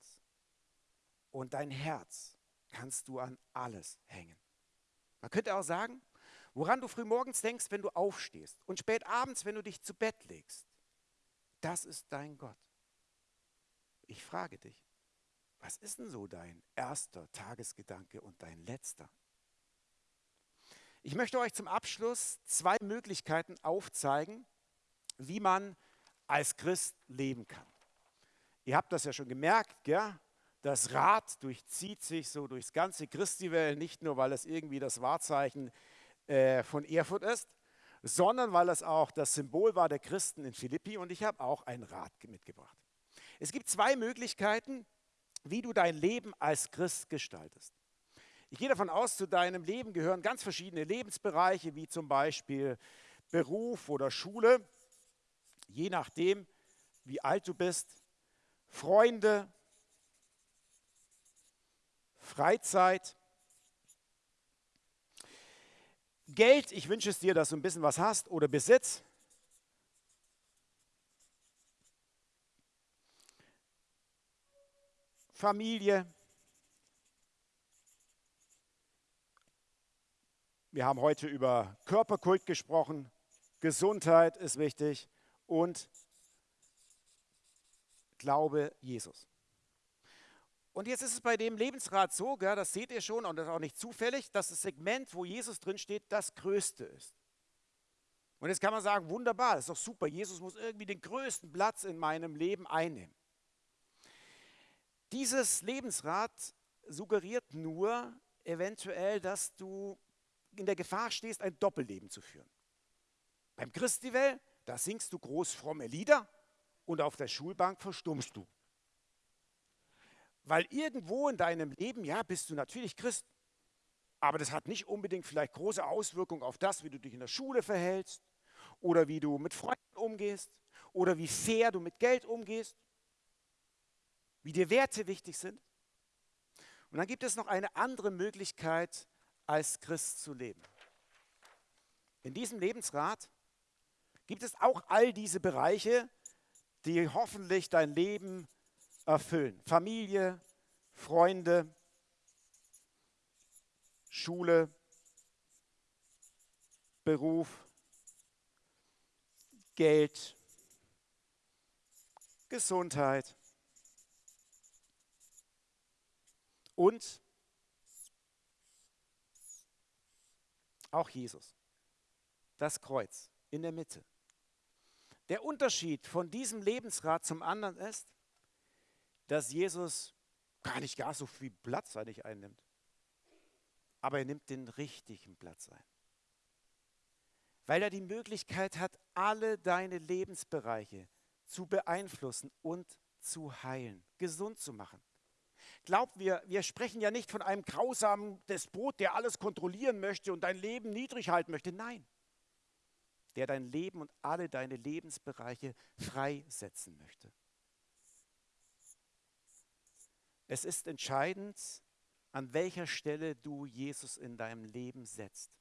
Speaker 5: Und dein Herz kannst du an alles hängen. Man könnte auch sagen, Woran du frühmorgens denkst, wenn du aufstehst und spät abends, wenn du dich zu Bett legst, das ist dein Gott. Ich frage dich, was ist denn so dein erster Tagesgedanke und dein letzter? Ich möchte euch zum Abschluss zwei Möglichkeiten aufzeigen, wie man als Christ leben kann. Ihr habt das ja schon gemerkt, gell? das Rad durchzieht sich so durchs ganze Christiwell, nicht nur, weil es irgendwie das Wahrzeichen äh, von Erfurt ist, sondern weil es auch das Symbol war der Christen in Philippi und ich habe auch ein Rad mitgebracht. Es gibt zwei Möglichkeiten, wie du dein Leben als Christ gestaltest. Ich gehe davon aus, zu deinem Leben gehören ganz verschiedene Lebensbereiche, wie zum Beispiel Beruf oder Schule, je nachdem, wie alt du bist, Freunde, Freizeit, Geld, ich wünsche es dir, dass du ein bisschen was hast oder Besitz. Familie. Wir haben heute über Körperkult gesprochen. Gesundheit ist wichtig und Glaube Jesus. Und jetzt ist es bei dem Lebensrat so, gell, das seht ihr schon, und das ist auch nicht zufällig, dass das Segment, wo Jesus drin steht, das größte ist. Und jetzt kann man sagen, wunderbar, das ist doch super, Jesus muss irgendwie den größten Platz in meinem Leben einnehmen. Dieses Lebensrad suggeriert nur eventuell, dass du in der Gefahr stehst, ein Doppelleben zu führen. Beim Christiwell, da singst du groß fromme Lieder und auf der Schulbank verstummst du. Weil irgendwo in deinem Leben, ja, bist du natürlich Christ, aber das hat nicht unbedingt vielleicht große Auswirkungen auf das, wie du dich in der Schule verhältst oder wie du mit Freunden umgehst oder wie fair du mit Geld umgehst, wie dir Werte wichtig sind. Und dann gibt es noch eine andere Möglichkeit, als Christ zu leben. In diesem Lebensrat gibt es auch all diese Bereiche, die hoffentlich dein Leben erfüllen. Familie, Freunde, Schule, Beruf, Geld, Gesundheit und auch Jesus. Das Kreuz in der Mitte. Der Unterschied von diesem Lebensrat zum anderen ist, dass Jesus gar nicht gar so viel Platz eigentlich einnimmt. Aber er nimmt den richtigen Platz ein. Weil er die Möglichkeit hat, alle deine Lebensbereiche zu beeinflussen und zu heilen, gesund zu machen. Glaubt mir, wir sprechen ja nicht von einem grausamen Despot, der alles kontrollieren möchte und dein Leben niedrig halten möchte. Nein, der dein Leben und alle deine Lebensbereiche freisetzen möchte. Es ist entscheidend, an welcher Stelle du Jesus in deinem Leben setzt.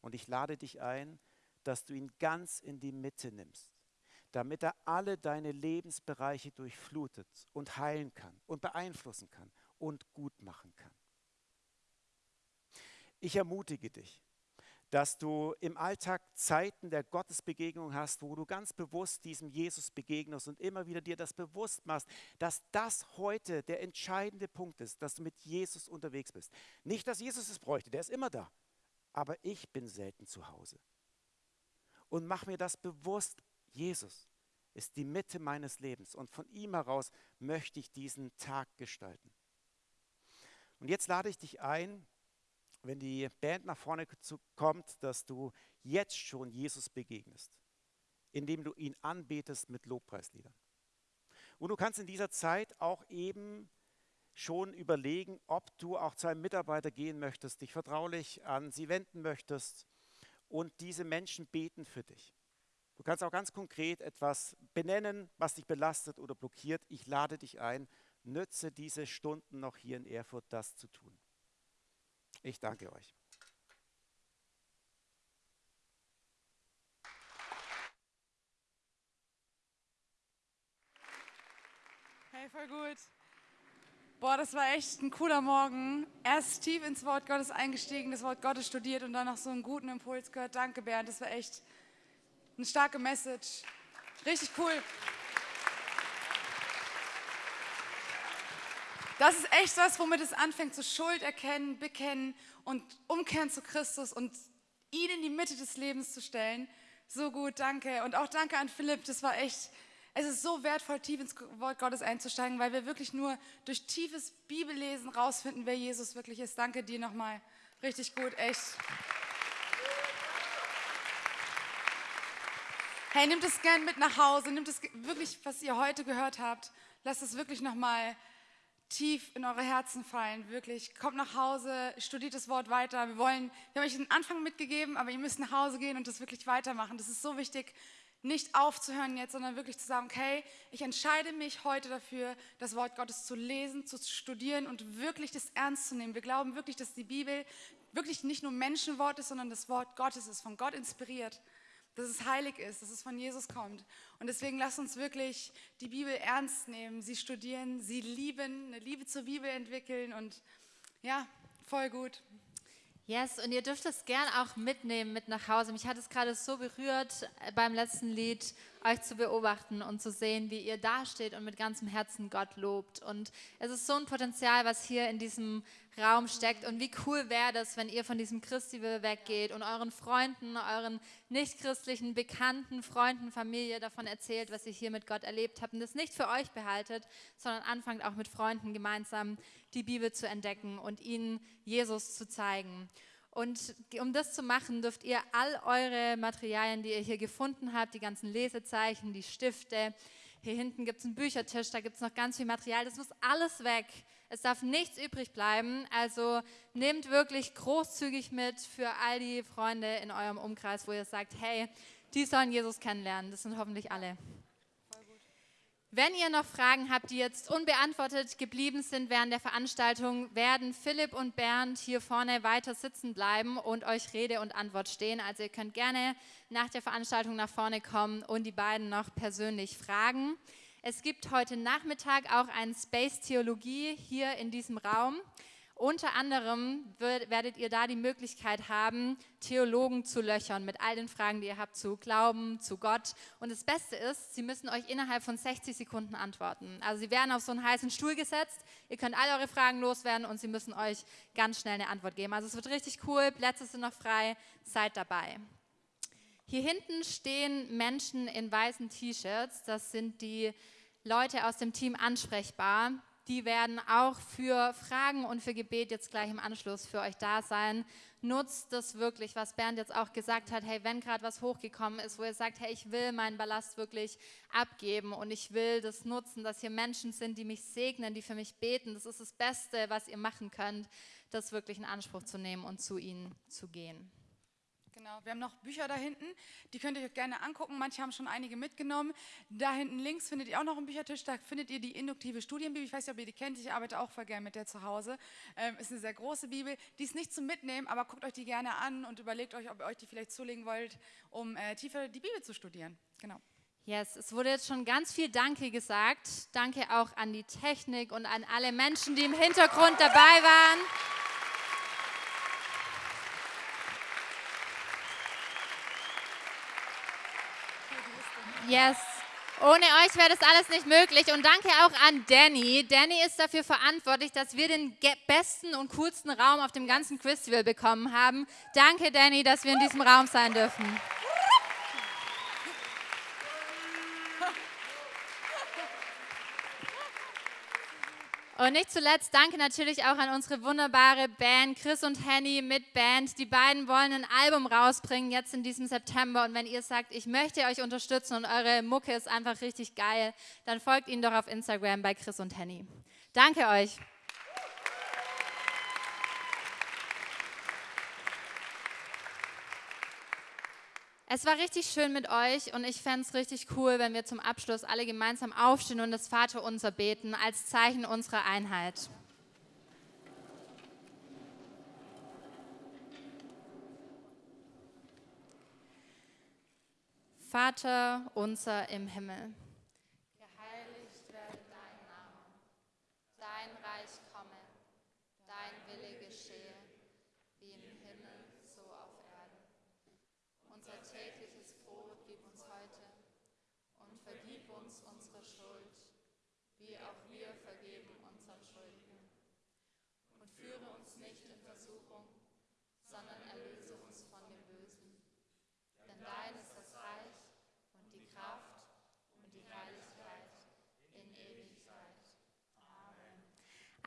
Speaker 5: Und ich lade dich ein, dass du ihn ganz in die Mitte nimmst, damit er alle deine Lebensbereiche durchflutet und heilen kann und beeinflussen kann und gut machen kann. Ich ermutige dich, dass du im Alltag Zeiten der Gottesbegegnung hast, wo du ganz bewusst diesem Jesus begegnest und immer wieder dir das bewusst machst, dass das heute der entscheidende Punkt ist, dass du mit Jesus unterwegs bist. Nicht, dass Jesus es bräuchte, der ist immer da, aber ich bin selten zu Hause. Und mach mir das bewusst, Jesus ist die Mitte meines Lebens und von ihm heraus möchte ich diesen Tag gestalten. Und jetzt lade ich dich ein, wenn die Band nach vorne kommt, dass du jetzt schon Jesus begegnest, indem du ihn anbetest mit Lobpreisliedern. Und du kannst in dieser Zeit auch eben schon überlegen, ob du auch zu einem Mitarbeiter gehen möchtest, dich vertraulich an sie wenden möchtest und diese Menschen beten für dich. Du kannst auch ganz konkret etwas benennen, was dich belastet oder blockiert. Ich lade dich ein, nütze diese Stunden noch hier in Erfurt, das zu tun. Ich danke euch.
Speaker 1: Hey, voll gut. Boah, das war echt ein cooler Morgen. Erst tief ins Wort Gottes eingestiegen, das Wort Gottes studiert und dann noch so einen guten Impuls gehört. Danke, Bernd, das war echt eine starke Message. Richtig cool. Das ist echt was, womit es anfängt, so Schuld erkennen, bekennen und umkehren zu Christus und ihn in die Mitte des Lebens zu stellen. So gut, danke. Und auch danke an Philipp, das war echt, es ist so wertvoll, tief ins Wort Gottes einzusteigen, weil wir wirklich nur durch tiefes Bibellesen rausfinden, wer Jesus wirklich ist. Danke dir nochmal. Richtig gut, echt. Hey, nimmt es gern mit nach Hause, nimmt es wirklich, was ihr heute gehört habt, lasst es wirklich nochmal tief in eure Herzen fallen, wirklich. Kommt nach Hause, studiert das Wort weiter. Wir wollen, wir haben euch den Anfang mitgegeben, aber ihr müsst nach Hause gehen und das wirklich weitermachen. Das ist so wichtig, nicht aufzuhören jetzt, sondern wirklich zu sagen, okay, ich entscheide mich heute dafür, das Wort Gottes zu lesen, zu studieren und wirklich das ernst zu nehmen. Wir glauben wirklich, dass die Bibel wirklich nicht nur Menschenwort ist, sondern das Wort Gottes ist, von Gott inspiriert dass es heilig ist, dass es von Jesus kommt. Und deswegen lasst uns wirklich die Bibel ernst nehmen, sie studieren, sie lieben, eine Liebe zur Bibel entwickeln und ja, voll gut.
Speaker 3: Yes, und ihr dürft es gern auch mitnehmen mit nach Hause. Mich hat es gerade so berührt äh, beim letzten Lied, euch zu beobachten und zu sehen, wie ihr dasteht und mit ganzem Herzen Gott lobt. Und es ist so ein Potenzial, was hier in diesem Raum steckt. Und wie cool wäre das, wenn ihr von diesem Christi-Will weggeht und euren Freunden, euren nichtchristlichen Bekannten, Freunden, Familie davon erzählt, was ihr hier mit Gott erlebt habt und das nicht für euch behaltet, sondern anfangt auch mit Freunden gemeinsam die Bibel zu entdecken und ihnen Jesus zu zeigen. Und um das zu machen, dürft ihr all eure Materialien, die ihr hier gefunden habt, die ganzen Lesezeichen, die Stifte, hier hinten gibt es einen Büchertisch, da gibt es noch ganz viel Material, das muss alles weg. Es darf nichts übrig bleiben. Also nehmt wirklich großzügig mit für all die Freunde in eurem Umkreis, wo ihr sagt, hey, die sollen Jesus kennenlernen. Das sind hoffentlich alle. Wenn ihr noch Fragen habt, die jetzt unbeantwortet geblieben sind während der Veranstaltung, werden Philipp und Bernd hier vorne weiter sitzen bleiben und euch Rede und Antwort stehen. Also ihr könnt gerne nach der Veranstaltung nach vorne kommen und die beiden noch persönlich fragen. Es gibt heute Nachmittag auch ein Space Theologie hier in diesem Raum. Unter anderem werdet ihr da die Möglichkeit haben, Theologen zu löchern mit all den Fragen, die ihr habt zu Glauben, zu Gott. Und das Beste ist, sie müssen euch innerhalb von 60 Sekunden antworten. Also sie werden auf so einen heißen Stuhl gesetzt, ihr könnt all eure Fragen loswerden und sie müssen euch ganz schnell eine Antwort geben. Also es wird richtig cool, Plätze sind noch frei, seid dabei. Hier hinten stehen Menschen in weißen T-Shirts, das sind die Leute aus dem Team ansprechbar die werden auch für Fragen und für Gebet jetzt gleich im Anschluss für euch da sein. Nutzt das wirklich, was Bernd jetzt auch gesagt hat. Hey, wenn gerade was hochgekommen ist, wo ihr sagt, hey, ich will meinen Ballast wirklich abgeben und ich will das nutzen, dass hier Menschen sind, die mich segnen, die für mich beten. Das ist das Beste, was ihr machen könnt, das wirklich in Anspruch zu nehmen und zu ihnen zu gehen.
Speaker 1: Genau, wir haben noch Bücher da hinten, die könnt ihr euch gerne angucken. Manche haben schon einige mitgenommen. Da hinten links findet ihr auch noch einen Büchertisch, da findet ihr die induktive Studienbibel. Ich weiß nicht, ob ihr die kennt, ich arbeite auch voll gerne mit der zu Hause. Ähm, ist eine sehr große Bibel. Die ist nicht zum Mitnehmen, aber guckt euch die gerne an und überlegt euch, ob ihr euch die vielleicht zulegen wollt, um äh, tiefer die Bibel zu studieren. Genau.
Speaker 3: Yes, es wurde jetzt schon ganz viel Danke gesagt. Danke auch an die Technik und an alle Menschen, die im Hintergrund dabei waren. Yes. Ohne euch wäre das alles nicht möglich. Und danke auch an Danny. Danny ist dafür verantwortlich, dass wir den besten und coolsten Raum auf dem ganzen Festival bekommen haben. Danke, Danny, dass wir in diesem Raum sein dürfen. Und nicht zuletzt danke natürlich auch an unsere wunderbare Band, Chris und Henny mit Band. Die beiden wollen ein Album rausbringen jetzt in diesem September. Und wenn ihr sagt, ich möchte euch unterstützen und eure Mucke ist einfach richtig geil, dann folgt ihnen doch auf Instagram bei Chris und Henny. Danke euch. Es war richtig schön mit euch und ich fände es richtig cool, wenn wir zum Abschluss alle gemeinsam aufstehen und das Vaterunser beten als Zeichen unserer Einheit. Vater unser im Himmel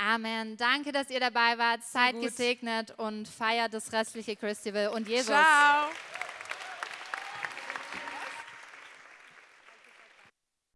Speaker 3: Amen. Danke, dass ihr dabei wart. Seid gesegnet und feiert das restliche Festival und Jesus.
Speaker 1: Ciao.